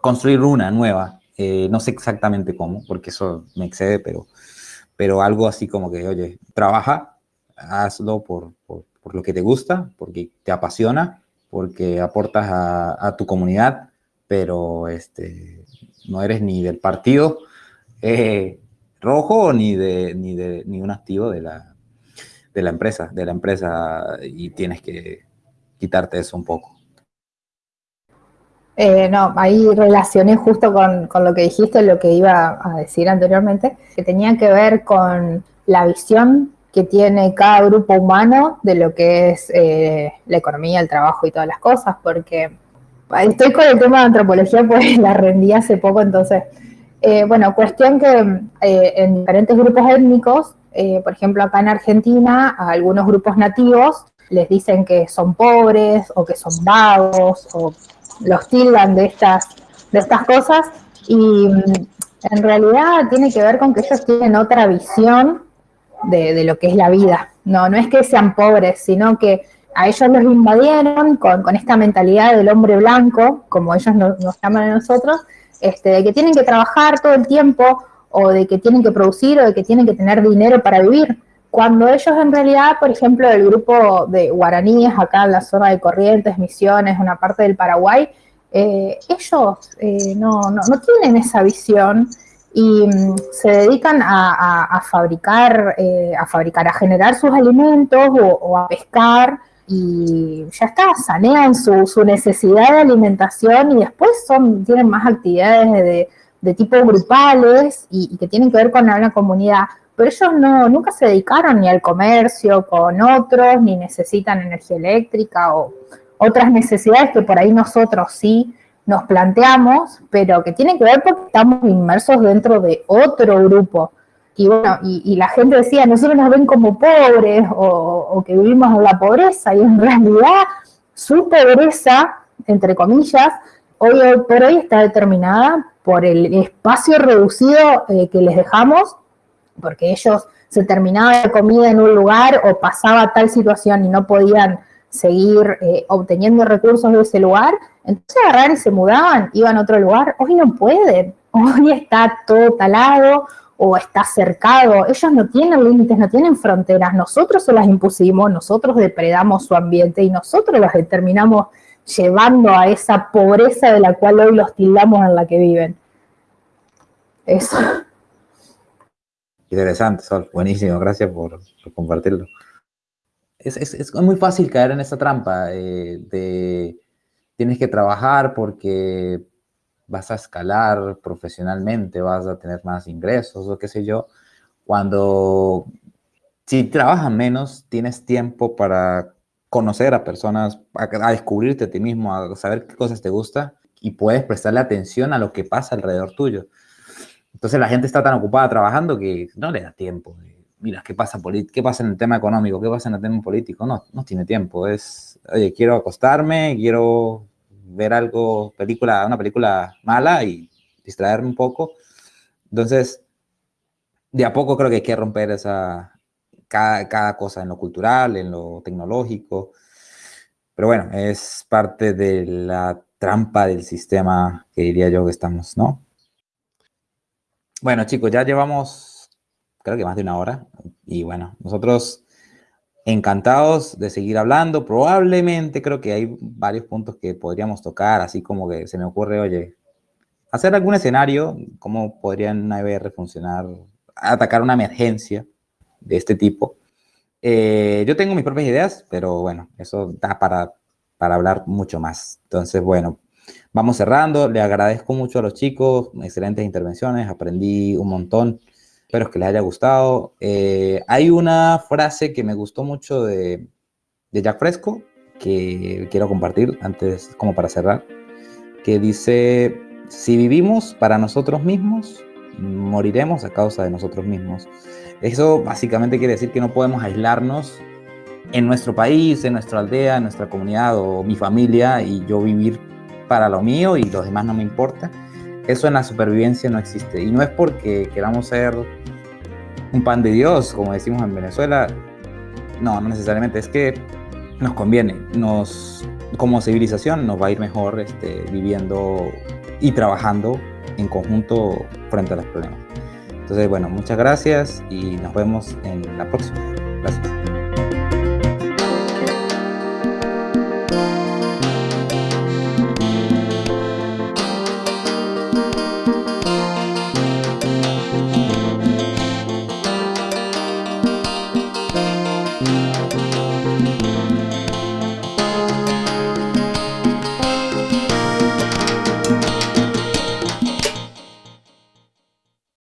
construir una nueva. Eh, no sé exactamente cómo, porque eso me excede, pero, pero algo así como que, oye, trabaja, hazlo por, por, por, lo que te gusta, porque te apasiona, porque aportas a, a tu comunidad, pero este, no eres ni del partido eh, rojo ni de, ni de ni un activo de la, de la empresa, de la empresa y tienes que quitarte eso un poco. Eh, no, ahí relacioné justo con, con, lo que dijiste, lo que iba a decir anteriormente, que tenía que ver con la visión que tiene cada grupo humano de lo que es eh, la economía, el trabajo y todas las cosas, porque estoy con el tema de antropología, pues la rendí hace poco, entonces, eh, bueno, cuestión que eh, en diferentes grupos étnicos, por ejemplo, acá en Argentina, a algunos grupos nativos les dicen que son pobres o que son vagos o los tildan de estas, de estas cosas y mm, en realidad tiene que ver con que ellos tienen otra visión de, lo que es la vida. No, no es que sean pobres, sino que a ellos los invadieron con, esta mentalidad del hombre blanco, como ellos nos, llaman a nosotros, este, de que tienen que trabajar todo el tiempo, o de que tienen que producir, o de que tienen que tener dinero para vivir. Cuando ellos en realidad, por ejemplo, el grupo de guaraníes acá en la zona de Corrientes, Misiones, una parte del Paraguay, eh, ellos eh, no, no, no, tienen esa visión y mm, se dedican a, fabricar, eh, a fabricar, a generar sus alimentos o, a pescar y ya está, sanean su, su, necesidad de alimentación y después son, tienen más actividades de, tipo grupales y, que tienen que ver con una comunidad. Pero ellos no, nunca se dedicaron ni al comercio con otros, ni necesitan energía eléctrica o otras necesidades que por ahí nosotros sí nos planteamos, pero que tiene que ver porque estamos inmersos dentro de otro grupo. Y bueno, y, la gente decía, nosotros nos ven como pobres o, que vivimos en la pobreza, y en realidad su pobreza, entre comillas, hoy por hoy está determinada por el espacio reducido eh, que les dejamos, porque ellos se terminaba la comida en un lugar o pasaba tal situación y no podían seguir eh, obteniendo recursos de ese lugar, entonces agarrar y se mudaban, iban a otro lugar, hoy no pueden, hoy está todo talado o está cercado, ellos no tienen límites, no tienen fronteras, nosotros se las impusimos, nosotros depredamos su ambiente y nosotros los determinamos llevando a esa pobreza de la cual hoy los tildamos en la que viven. Eso. Interesante, Sol. Buenísimo, gracias por compartirlo es, muy fácil caer en esa trampa eh, de tienes que trabajar porque vas a escalar profesionalmente, vas a tener más ingresos o qué sé yo, cuando si trabajas menos, tienes tiempo para conocer a personas, a, descubrirte a ti mismo, a saber qué cosas te gusta y puedes prestarle atención a lo que pasa alrededor tuyo. Entonces la gente está tan ocupada trabajando que no le da tiempo mira, ¿qué pasa, ¿qué pasa en el tema económico? ¿Qué pasa en el tema político? No, no tiene tiempo. Es, quiero acostarme, quiero ver algo, película, una película mala y distraerme un poco. Entonces, de a poco creo que hay que romper esa, cada, cada cosa en lo cultural, en lo tecnológico. Pero bueno, es parte de la trampa del sistema que diría yo que estamos, ¿no? Bueno, chicos, ya llevamos, creo que más de una hora. Y bueno, nosotros encantados de seguir hablando. Probablemente creo que hay varios puntos que podríamos tocar, así como que se me ocurre, oye, hacer algún escenario, cómo podría EBR funcionar, atacar una emergencia de este tipo. Eh, yo tengo mis propias ideas, pero bueno, eso da para, para hablar mucho más. Entonces, bueno, vamos cerrando. Le agradezco mucho a los chicos, excelentes intervenciones, aprendí un montón. Espero que les haya gustado. Eh, hay una frase que me gustó mucho de, de Jack Fresco que quiero compartir antes, como para cerrar, que dice, si vivimos para nosotros mismos, moriremos a causa de nosotros mismos. Eso básicamente quiere decir que no podemos aislarnos en nuestro país, en nuestra aldea, en nuestra comunidad o mi familia y yo vivir para lo mío y los demás no me importa. Eso en la supervivencia no existe. Y no es porque queramos ser un pan de Dios, como decimos en Venezuela. No, no necesariamente. Es que nos conviene. Nos, como civilización nos va a ir mejor este, viviendo y trabajando en conjunto frente a los problemas. Entonces, bueno, muchas gracias y nos vemos en la próxima. Gracias.